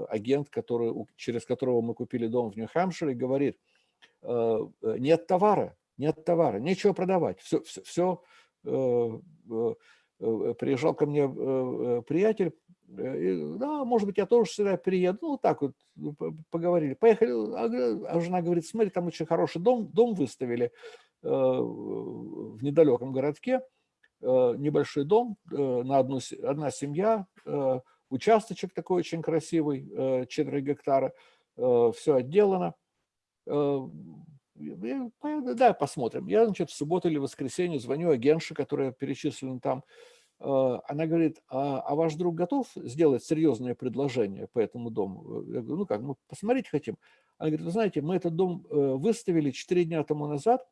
агент, который, через которого мы купили дом в Нью-Хэмпшире, говорит, нет товара, нет товара, нечего продавать, все, все, все приезжал ко мне приятель, да, может быть, я тоже сюда приеду. Ну, так вот ну, поговорили. Поехали. А, а жена говорит, смотри, там очень хороший дом, дом выставили э, в недалеком городке. Э, небольшой дом, на одну, одна семья, участочек такой очень красивый, 4 гектара, все отделано. Да, посмотрим. Я, значит, в субботу или воскресенье звоню агентше, которая перечислена там, Э, она говорит, а, а ваш друг готов сделать серьезное предложение по этому дому? Я говорю, ну как, мы посмотреть хотим. Она говорит, вы знаете, мы этот дом э, выставили 4 дня тому назад,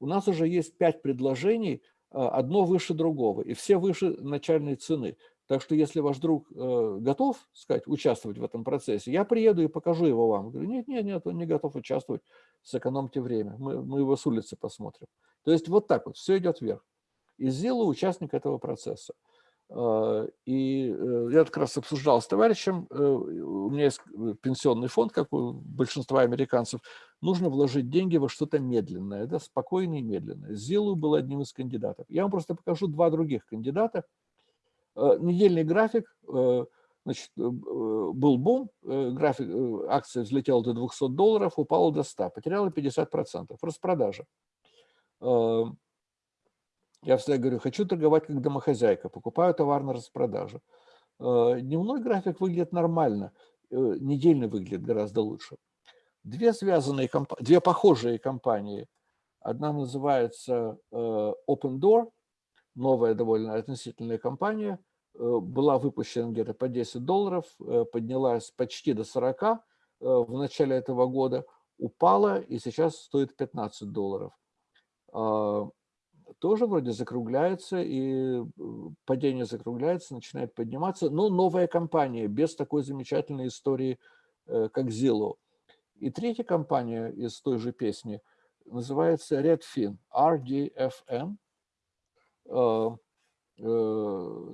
у нас уже есть 5 предложений, э, одно выше другого, и все выше начальной цены. Так что если ваш друг готов, сказать, участвовать в этом процессе, я приеду и покажу его вам. Я говорю, нет, нет, нет, он не готов участвовать, сэкономьте время, мы, мы его с улицы посмотрим. То есть вот так вот, все идет вверх и сделал участник этого процесса. А, и э, я как раз обсуждал с товарищем, э, у меня есть э, пенсионный фонд, как у большинства американцев, нужно вложить деньги во что-то медленное, да, спокойное и медленное. Зилу был одним из кандидатов. Я вам просто покажу два других кандидата. Недельный график, значит, был бум, график, акция взлетела до 200 долларов, упала до 100, потеряла 50%, распродажа. Я всегда говорю, хочу торговать как домохозяйка, покупаю товар на распродаже. Э, дневной график выглядит нормально, э, недельный выглядит гораздо лучше. Две связанные, две похожие компании. Одна называется э, Open Door, новая довольно относительная компания, была выпущена где-то по 10 долларов, поднялась почти до 40 в начале этого года, упала и сейчас стоит 15 долларов тоже вроде закругляется, и э, падение закругляется, начинает подниматься, но новая компания, без такой замечательной истории, э, как Zillow. И третья компания из той же песни называется Redfin, RDFN, э,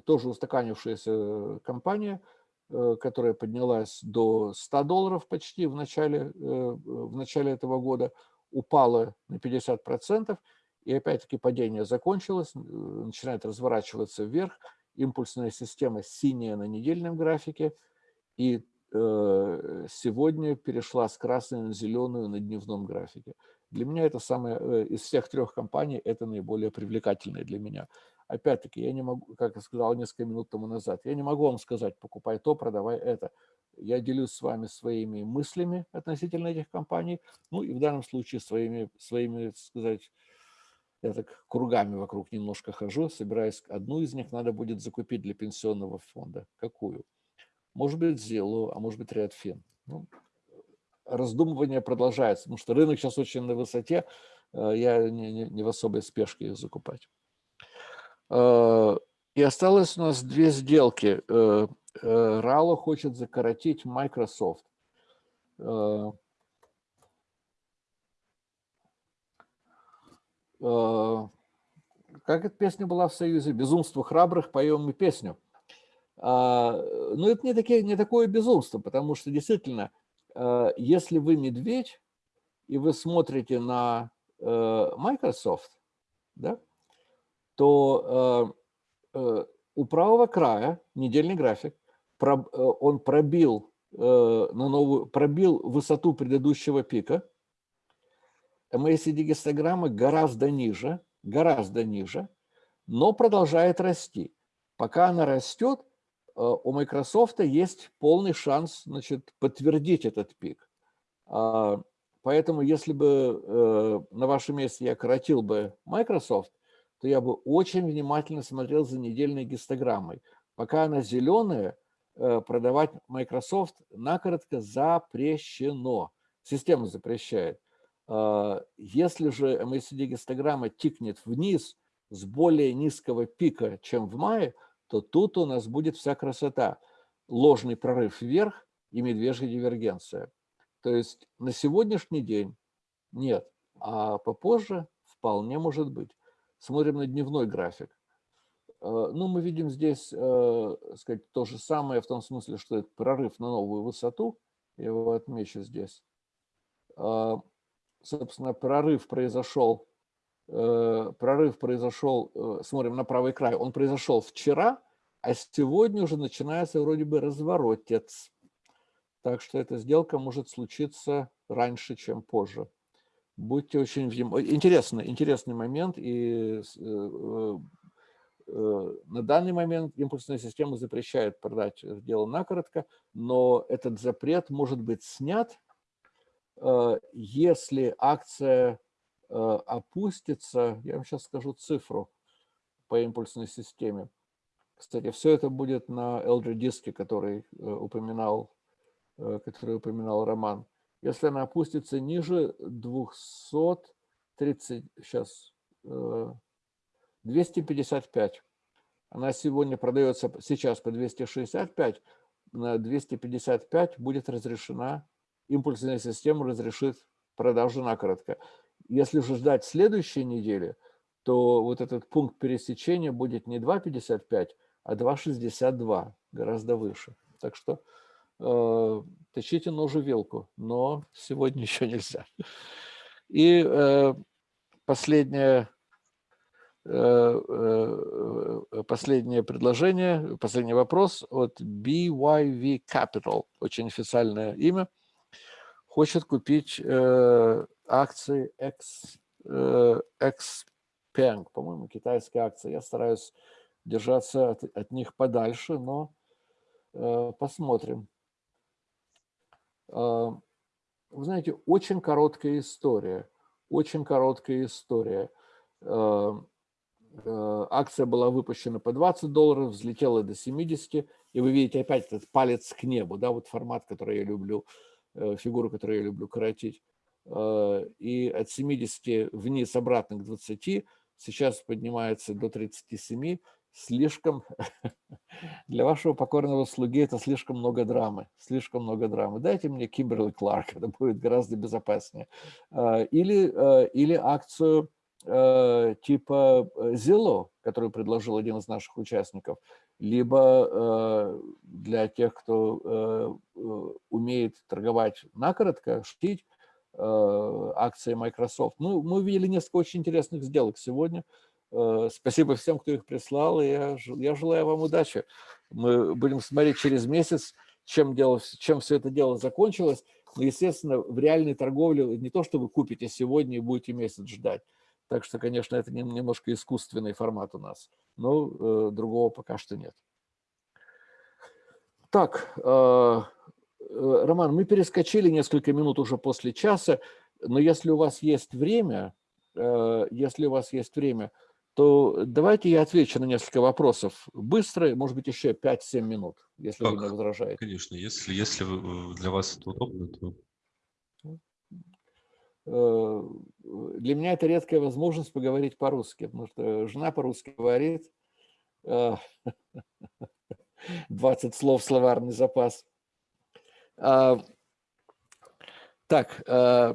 тоже устаканившаяся компания, которая поднялась до 100 долларов почти в начале, в начале этого года, упала на 50%, и опять-таки падение закончилось, э, начинает разворачиваться вверх, импульсная система синяя на недельном графике, и э, сегодня перешла с красной на зеленую на дневном графике. Для меня это самое, э, из всех трех компаний, это наиболее привлекательное для меня. Опять-таки, я не могу, как я сказал несколько минут тому назад, я не могу вам сказать, покупай то, продавай это. Я делюсь с вами своими мыслями относительно этих компаний, ну и в данном случае своими, своими сказать, я так кругами вокруг немножко хожу, собираюсь. Одну из них надо будет закупить для пенсионного фонда. Какую? Может быть, Zillow, а может быть, Redfin. Ну, раздумывание продолжается, потому что рынок сейчас очень на высоте. Э, я не, не, не в особой спешке их закупать. Э, и осталось у нас две сделки. Рало э, хочет закоротить Microsoft. Как эта песня была в Союзе? «Безумство храбрых, поем мы песню». А, Но ну, это не, такие, не такое безумство, потому что действительно, э, если вы медведь, и вы смотрите на э, Microsoft, да, то у правого края недельный график, он пробил, на новую, пробил высоту предыдущего пика, MACD-гистограмма гораздо ниже, гораздо ниже, но продолжает расти. Пока она растет, у Microsoft есть полный шанс значит, подтвердить этот пик. А, поэтому если бы на вашем месте я коротил бы Microsoft, то я бы очень внимательно смотрел за недельной гистограммой. Пока она зеленая, продавать Microsoft накоротко запрещено. Система запрещает. А, если же MACD-гистограмма тикнет вниз с более низкого пика, чем в мае, то тут у нас будет вся красота. Ложный прорыв вверх и медвежья дивергенция. То есть на сегодняшний день нет, а попозже вполне может быть. Смотрим на дневной график. А, ну, мы видим здесь э, сказать, то же самое в том смысле, что это прорыв на новую высоту. Я его отмечу здесь. Собственно, прорыв произошел, э, прорыв произошел, э, смотрим на правый край, он произошел вчера, а сегодня уже начинается вроде бы разворотец. Так что эта сделка может случиться раньше, чем позже. Будьте очень внимательны. Интересный, интересный момент. И э, на данный момент импульсная система запрещает продать дело накоротко, но этот запрет может быть снят Э, если акция э, опустится, я вам сейчас скажу цифру по импульсной системе. Кстати, все это будет на LG диске, который э, упоминал, который упоминал Роман. Если она опустится ниже 230, сейчас, 255, она сегодня продается сейчас по 265, на 255 будет разрешена импульсная система разрешит продажу накоротко. Если же ждать следующей недели, то вот этот пункт пересечения будет не 2,55, а 2,62, гораздо выше. Так что э, тащите ножу вилку, но сегодня еще нельзя. И э, последнее, э, э, последнее предложение, последний вопрос от BYV Capital, очень официальное имя хочет купить э, акции X, э, Xpeng, по-моему, китайская акция. Я стараюсь держаться от, от них подальше, но э, посмотрим. Э, вы знаете, очень короткая история. Очень короткая история. Э, э, акция была выпущена по 20 долларов, взлетела до 70, и вы видите опять этот палец к небу, да, вот формат, который я люблю. Э, фигуру, которую я люблю коротить, э, и от 70 вниз обратно к 20, сейчас поднимается до 37, слишком, для вашего покорного слуги это слишком много драмы, слишком много драмы. Дайте мне Кимберли Кларк, это будет гораздо безопаснее. Э, или, или акцию типа Zillow, которую предложил один из наших участников – либо э, для тех, кто э, э, умеет торговать накоротко, шутить, акции Microsoft. Ну, мы увидели несколько очень интересных сделок сегодня. Спасибо всем, кто их прислал, и я, я желаю вам удачи. Мы будем смотреть через месяц, чем, дело, чем все это дело закончилось. Но, естественно, в реальной торговле не то, что вы купите сегодня и будете месяц ждать. Так что, конечно, это немножко искусственный формат у нас, но э, другого пока что нет. Так, э, э, Роман, мы перескочили несколько минут уже после часа, но если у вас есть время, э, если у вас есть время, то давайте я отвечу на несколько вопросов быстро, может быть, еще 5-7 минут, если как? вы не возражаете. Конечно, если, если для вас это удобно, то... Э, для меня это редкая возможность поговорить по-русски, потому что жена по-русски говорит, 20 э, слов словарный запас. А, так, э,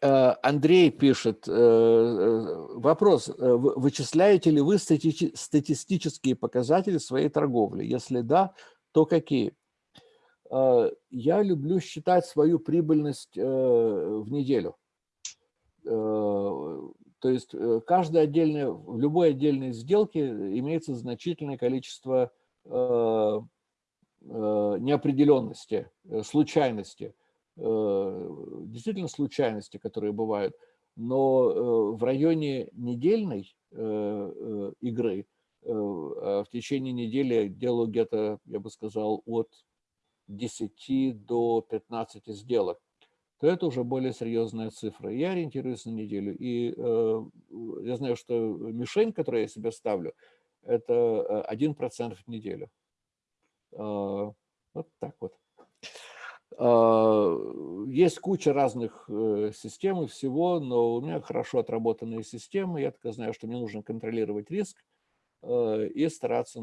Андрей пишет, вопрос, вычисляете ли вы статистические показатели своей торговли? Если да, то какие? Я люблю считать свою прибыльность в неделю. Э, то есть э, каждая отдельная, в любой отдельной сделке имеется значительное количество э, неопределенности, случайности, действительно случайности, которые бывают, но в районе недельной игры в течение недели делаю где-то, я бы сказал, от 10 до 15 сделок, то это уже более серьезная цифра. Я ориентируюсь на неделю. И э, я знаю, что мишень, которую я себе ставлю, это 1% в неделю. Э, вот так вот. Э, есть куча разных э, систем и всего, но у меня хорошо отработанные системы. Я только знаю, что мне нужно контролировать риск э, и стараться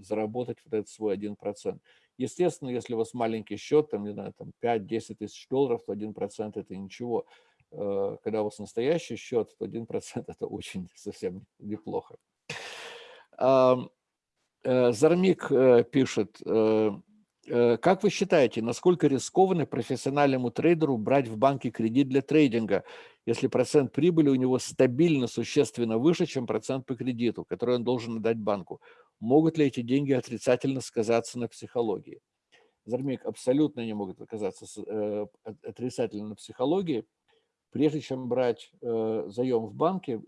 заработать вот этот свой 1%. Естественно, если у вас маленький счет, там, не знаю, там 5-10 тысяч долларов, то 1% это ничего. Когда у вас настоящий счет, то 1% это очень совсем неплохо. Зармик пишет, Э, как вы считаете, насколько рискованно профессиональному трейдеру брать в банке кредит для трейдинга, если процент прибыли у него стабильно существенно выше, чем процент по кредиту, который он должен отдать банку? Могут ли эти деньги отрицательно сказаться на психологии? Зармик, абсолютно не могут оказаться э, отрицательно на психологии. Прежде чем брать э, заем в банке,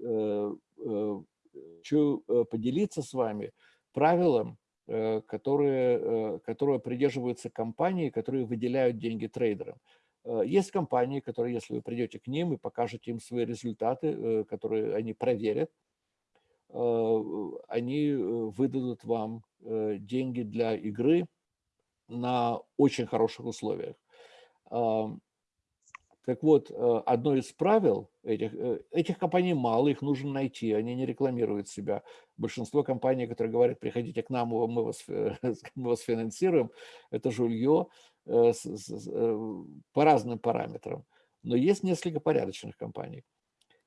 хочу поделиться с вами правилом, Э, которые, э, которые придерживаются компании, которые выделяют деньги трейдерам. Э, есть компании, которые, если вы придете к ним и покажете им свои результаты, которые они проверят, они выдадут вам деньги для игры на очень хороших условиях. Так вот, э, одно из правил этих, э, этих компаний мало, их нужно найти, они не рекламируют себя. Большинство компаний, которые говорят, приходите к нам, мы вас, мы вас финансируем, это жулье э, по разным параметрам. Но есть несколько порядочных компаний.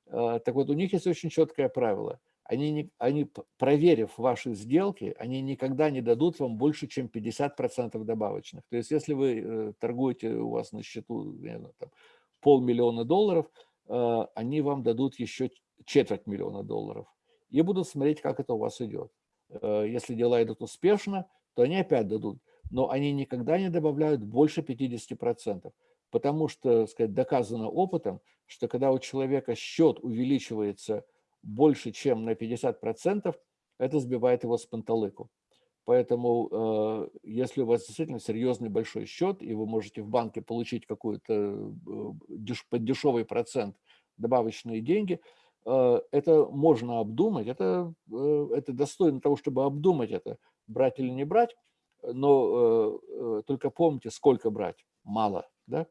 Так вот, у них есть очень четкое правило. Они, не, они проверив ваши сделки, они никогда не дадут вам больше, чем 50% добавочных. То есть, если вы торгуете, у вас на счету знаю, там, полмиллиона долларов, э, они вам дадут еще четверть миллиона долларов и будут смотреть, как это у вас идет. Э, если дела идут успешно, то они опять дадут, но они никогда не добавляют больше 50%, потому что, сказать, доказано опытом, что когда у человека счет увеличивается больше, чем на 50%, это сбивает его с панталыку. Поэтому, э, если у вас действительно серьезный большой счет, и вы можете в банке получить какой-то э, под дешевый процент добавочные деньги, э, это можно обдумать, это, это достойно того, чтобы обдумать это, брать или не брать, но только помните, сколько брать, мало, да?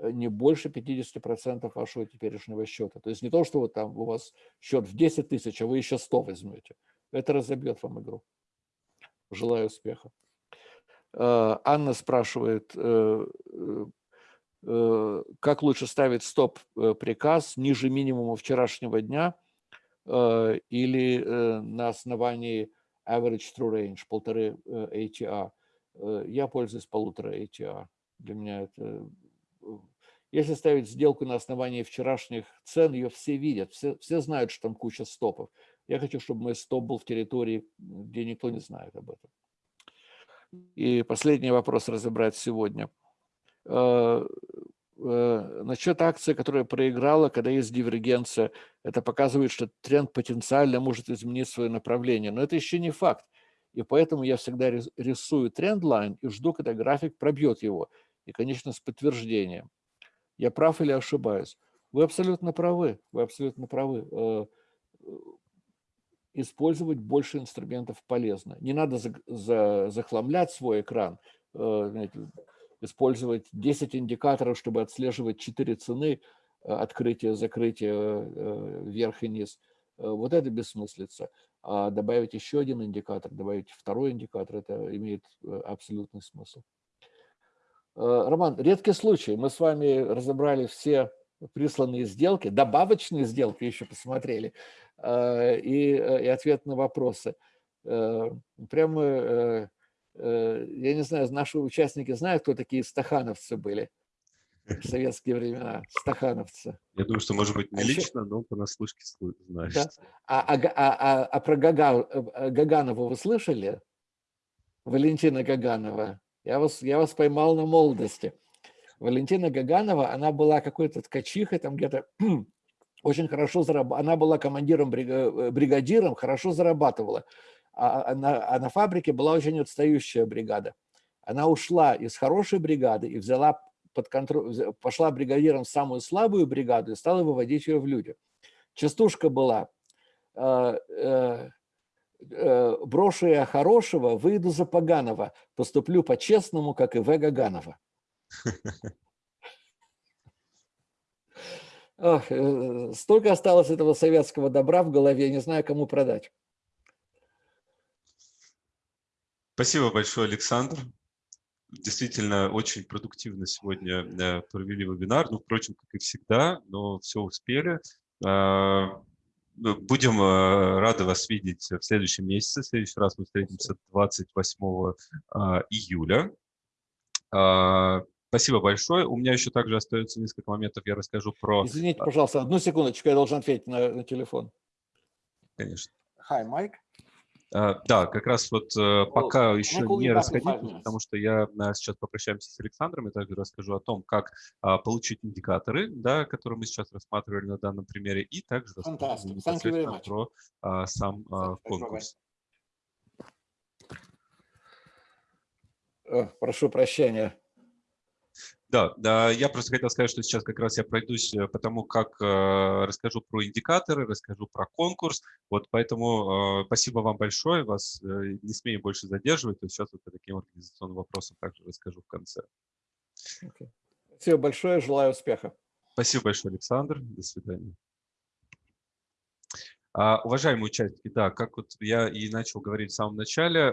не больше 50% вашего теперешнего счета. То есть не то, что вот там у вас счет в 10 тысяч, а вы еще 100 возьмете. Это разобьет вам игру. Желаю успеха. Э, Анна спрашивает, э, э, как лучше ставить стоп-приказ ниже минимума вчерашнего дня или на основании average true range, полторы ATR. Я пользуюсь полутора ATR. Для меня это... Если ставить сделку на основании вчерашних цен, ее все видят, все, все знают, что там куча стопов. Я хочу, чтобы мой стоп был в территории, где никто не знает об этом. И последний вопрос разобрать сегодня. Э, э, насчет акции, которая проиграла, когда есть дивергенция, это показывает, что тренд потенциально может изменить свое направление. Но это еще не факт. И поэтому я всегда рисую трендлайн и жду, когда график пробьет его. И, конечно, с подтверждением. Я прав или ошибаюсь? Вы абсолютно правы. Вы абсолютно правы. Э, использовать больше инструментов полезно. Не надо за, за, захламлять свой экран, э, использовать 10 индикаторов, чтобы отслеживать 4 цены, э, открытие, закрытие, э, вверх и низ. Вот это бессмыслица. А добавить еще один индикатор, добавить второй индикатор, это имеет абсолютный смысл. Роман, редкий случай. Мы с вами разобрали все присланные сделки, добавочные сделки еще посмотрели, э, и, э, и ответ на вопросы. Э, прямо, я не знаю, наши участники знают, кто такие стахановцы были в советские времена, стахановцы. Я думаю, что, может быть, не а лично, но понаслышке знаешь. Да? А, а, а, а, а про Гага, Гаганова вы слышали? Валентина Гаганова. Я вас, я вас поймал на молодости. Валентина Гаганова, она была какой-то ткачихой, там где-то очень хорошо зарабатывала. Она была командиром, э, бригадиром, хорошо зарабатывала. А, а на, а на фабрике была очень отстающая бригада. Она ушла из хорошей бригады и взяла под контроль, пошла бригадиром в самую слабую бригаду и стала выводить ее в люди. Частушка была э, э, э, брошу я хорошего, выйду за поганого, поступлю по-честному, как и В. Гаганова. Ох, э, столько осталось этого советского добра в голове, не знаю, кому продать. Спасибо большое, Александр. Действительно, очень продуктивно сегодня э, провели вебинар. Ну, впрочем, как и всегда, но все успели. А, будем э, рады вас видеть в следующем месяце. В следующий раз мы встретимся 28 а, июля. А, спасибо большое. У меня еще также остается несколько моментов. Я расскажу про... Извините, пожалуйста, одну секундочку, я должен ответить на, на телефон. Конечно. Hi, Mike. А, да, как раз вот э, пока еще не расходитесь, потому что я э, сейчас попрощаемся с Александром и также расскажу о том, как а, получить индикаторы, да, которые мы сейчас рассматривали на данном примере, и также расскажу про а, сам конкурс. Прошу прощения. Да, да, я просто хотел сказать, что сейчас как раз я пройдусь э, по тому, как э, расскажу про индикаторы, расскажу про конкурс. Вот поэтому э, спасибо вам большое, вас э, не смею больше задерживать. Есть сейчас вот по таким организационным вопросам также расскажу в конце. Okay. Спасибо большое, желаю успеха. Спасибо большое, Александр. До свидания. А, уважаемые участники, да, как вот я и начал говорить в самом начале,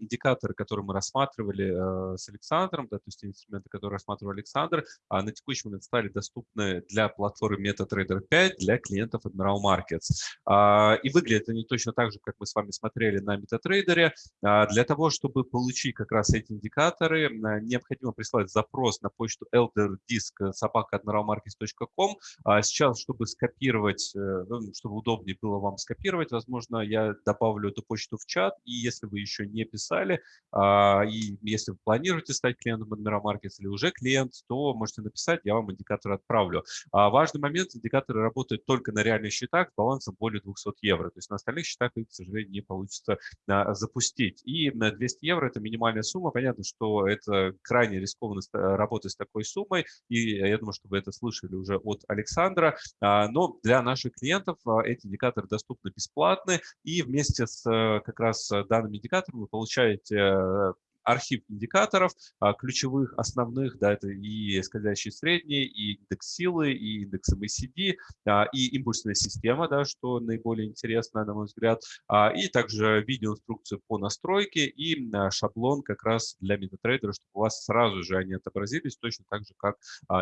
индикаторы, которые мы рассматривали э, с Александром, да, то есть инструменты, которые рассматривал Александр, а на текущий момент стали доступны для платформы MetaTrader 5 для клиентов Admiral Markets. А, и выглядят они точно так же, как мы с вами смотрели на MetaTrader. А, для того, чтобы получить как раз эти индикаторы, необходимо прислать запрос на почту elderdisk собака.admiralmarkets.com. Сейчас, чтобы скопировать, э, ну, чтобы удобнее было было вам скопировать. Возможно, я добавлю эту почту в чат. И если вы еще не писали, а, и если вы планируете стать клиентом Admiral Markets или уже клиент, то можете написать, я вам индикатор отправлю. А важный момент, индикаторы работают только на реальных счетах с балансом более 200 евро. То есть на остальных счетах их, к сожалению, не получится а, запустить. И на 200 евро – это минимальная сумма. Понятно, что это крайне рискованно работать с такой суммой. И я думаю, что вы это слышали уже от Александра. Но для наших клиентов эти индикаторы индикаторы доступны бесплатно, и вместе с э, как раз э, данными индикаторами вы получаете э, архив индикаторов, а, ключевых, основных, да, это и скользящие средние, и индекс силы, и индекс MACD, а, и импульсная система, да, что наиболее интересно, на мой взгляд, а, и также видеоинструкцию по настройке и шаблон как раз для MetaTrader, чтобы у вас сразу же они отобразились, точно так же, как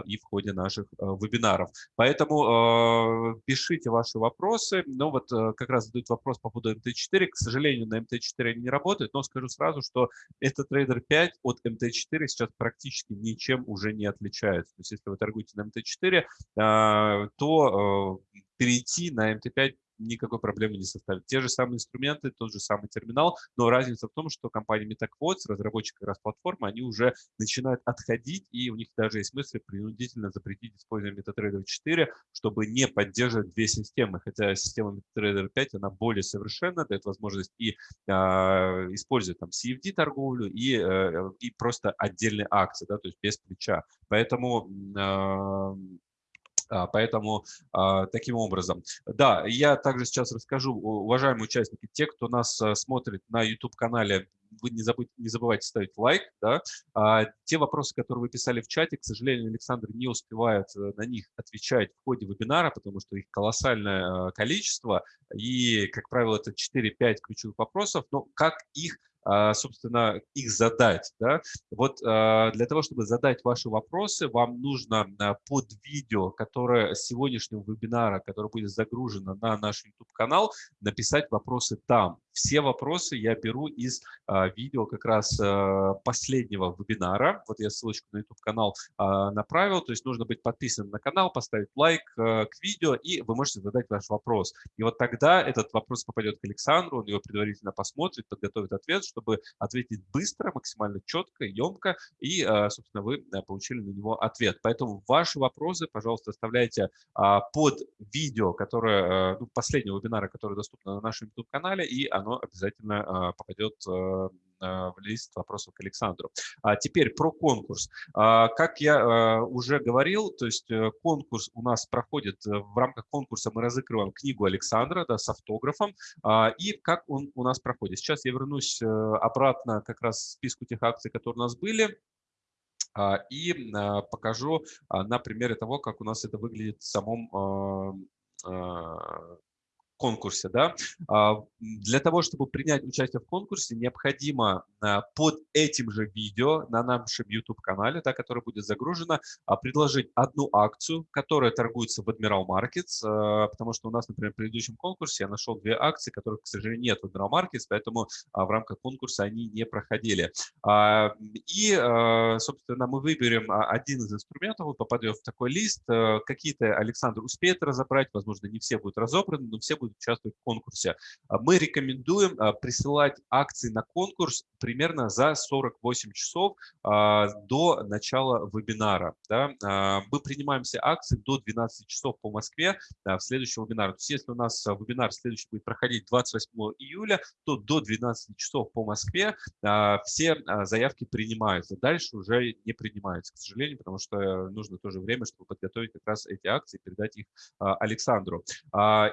и в ходе наших вебинаров. Поэтому пишите ваши вопросы. Ну вот как раз задают вопрос по поводу MT4. К сожалению, на MT4 они не работают, но скажу сразу, что этот MetaTrader 5 от MT4 сейчас практически ничем уже не отличается. То есть если вы торгуете на MT4, а, то э, перейти на MT5 никакой проблемы не составит. Те же самые инструменты, тот же самый терминал, но разница в том, что компания MetaQuotes, разработчик как раз платформы, они уже начинают отходить, и у них даже есть мысли принудительно запретить использование MetaTrader 4, чтобы не поддерживать две системы, хотя система MetaTrader 5, она более совершенна, дает возможность и а, использовать там CFD торговлю, и, а, и просто отдельные акции, да, то есть без плеча. Поэтому а, поэтому а, таким образом. Да, я также сейчас расскажу, уважаемые участники, те, кто нас а, смотрит на YouTube-канале, вы не, забудь, не забывайте ставить лайк. Да? А, те вопросы, которые вы писали в чате, к сожалению, Александр не успевает э, на них отвечать в ходе вебинара, потому что их колоссальное количество, и, как правило, это 4-5 ключевых вопросов, но как их а, собственно, их задать. Да? Вот а, для того, чтобы задать ваши вопросы, вам нужно а, под видео, которое сегодняшнего вебинара, которое будет загружено на наш YouTube-канал, написать вопросы там. Все вопросы я беру из видео как раз последнего вебинара. Вот я ссылочку на YouTube-канал направил, то есть нужно быть подписанным на канал, поставить лайк к видео, и вы можете задать ваш вопрос. И вот тогда этот вопрос попадет к Александру, он его предварительно посмотрит, подготовит ответ, чтобы ответить быстро, максимально четко, емко, и, собственно, вы получили на него ответ. Поэтому ваши вопросы, пожалуйста, оставляйте под видео, которое, ну, последнего вебинара, которое доступно на нашем YouTube-канале, и обязательно попадет в лист вопросов к Александру. А теперь про конкурс. Как я уже говорил, то есть э, конкурс у нас проходит, э, в рамках конкурса мы разыгрываем книгу Александра да, с автографом. И как он у нас проходит? Сейчас я вернусь э, обратно как раз к списку тех акций, которые у нас были и покажу на примере того, как у нас это выглядит в самом конкурсе. Да? А, для того, чтобы принять участие в конкурсе, необходимо а, под этим же видео на нашем YouTube-канале, да, которое будет загружено, а, предложить одну акцию, которая торгуется в Admiral Markets, потому что у нас, например, в предыдущем конкурсе я нашел две акции, которых, к сожалению, нет в Admiral Markets, поэтому в рамках конкурса они не проходили. И, собственно, мы выберем один из инструментов, вы попадете в такой лист, какие-то Александр успеет разобрать, возможно, не все будут разобраны, но все будут участвовать в конкурсе. А мы рекомендуем а, присылать акции на конкурс примерно за 48 часов а, до начала вебинара. Мы принимаем все акции до 12 часов по Москве в следующем вебинаре. То есть если у нас вебинар следующий будет проходить 28 июля, то до 12 часов по Москве все заявки принимаются. Дальше уже не принимаются, к сожалению, потому что нужно тоже время, чтобы подготовить как раз эти акции и передать их Александру.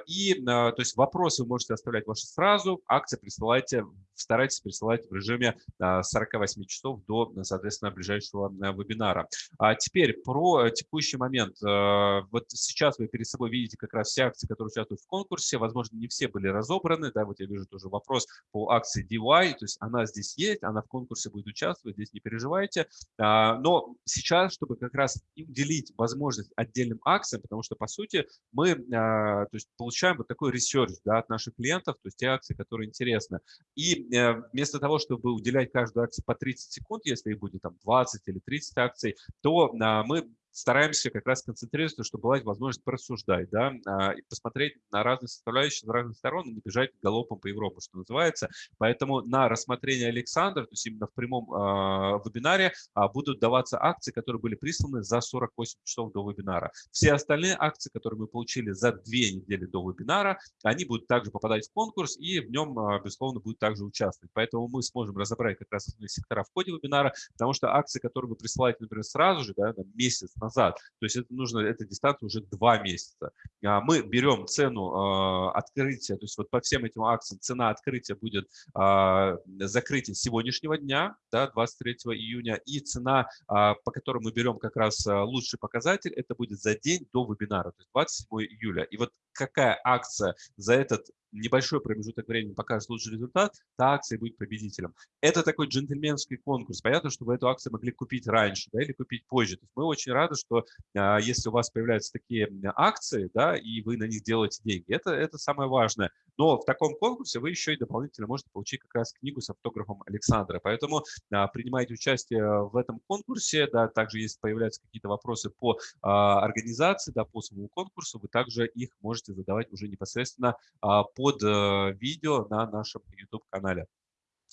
И то есть вопросы вы можете оставлять ваши сразу, акции присылайте, старайтесь присылать в режиме 48 часов до, соответственно, ближайшего вебинара. А теперь про текущий момент. Э, вот сейчас вы перед собой видите как раз все акции, которые участвуют в конкурсе. Возможно, не все были разобраны. Да, вот я вижу тоже вопрос по акции DY. То есть она здесь есть, она в конкурсе будет участвовать, здесь не переживайте. А, но сейчас, чтобы как раз уделить возможность отдельным акциям, потому что, по сути, мы а, то есть, получаем вот такой research да, от наших клиентов, то есть те акции, которые интересны. И э, вместо того, чтобы уделять каждую акцию по 30 секунд, если их будет там 20 или 30 акций, то а, мы стараемся как раз концентрироваться, чтобы была возможность порассуждать, да, а, и посмотреть на разные составляющие с разных сторон и не бежать галопом по Европе, что называется. Поэтому на рассмотрение Александра, то есть именно в прямом э, вебинаре, э, будут даваться акции, которые были присланы за 48 часов до вебинара. Все остальные акции, которые мы получили за две недели до вебинара, они будут также попадать в конкурс и в нем, безусловно, будут также участвовать. Поэтому мы сможем разобрать как раз сектора в ходе вебинара, потому что акции, которые вы присылаете, например, сразу же, да, месяц назад. То есть это нужно, эта дистанция уже два месяца. А, мы берем цену а, открытия, то есть вот по всем этим акциям цена открытия будет а, закрытие сегодняшнего дня, да, 23 июня, и цена, по которой мы берем как раз лучший показатель, это будет за день до вебинара, то есть 27 июля. И вот какая акция за этот небольшой промежуток времени покажет лучший результат, та акция будет победителем. Это такой джентльменский конкурс. Понятно, что вы эту акцию могли купить раньше да, или купить позже. То есть мы очень рады, что а, если у вас появляются такие акции, да, и вы на них делаете деньги, это, это самое важное. Но в таком конкурсе вы еще и дополнительно можете получить как раз книгу с автографом Александра. Поэтому а, принимайте участие в этом конкурсе. Да, также, если появляются какие-то вопросы по а, организации, да, по самому конкурсу, вы также их можете задавать уже непосредственно а, по под э, видео на нашем YouTube-канале.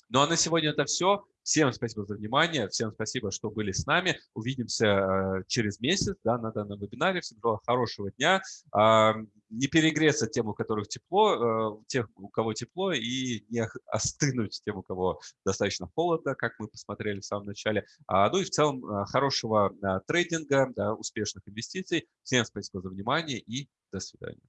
Ну а на сегодня это все. Всем спасибо за внимание, всем спасибо, что были с нами. Увидимся э, через месяц да, на данном вебинаре. Всем желаю хорошего дня. А, не перегреться тем, у которых тепло, э, тех, у кого тепло, и не остынуть тем, у кого достаточно холодно, как мы посмотрели в самом начале. А, ну и в целом хорошего трейдинга, да, успешных инвестиций. Всем спасибо за внимание и до свидания.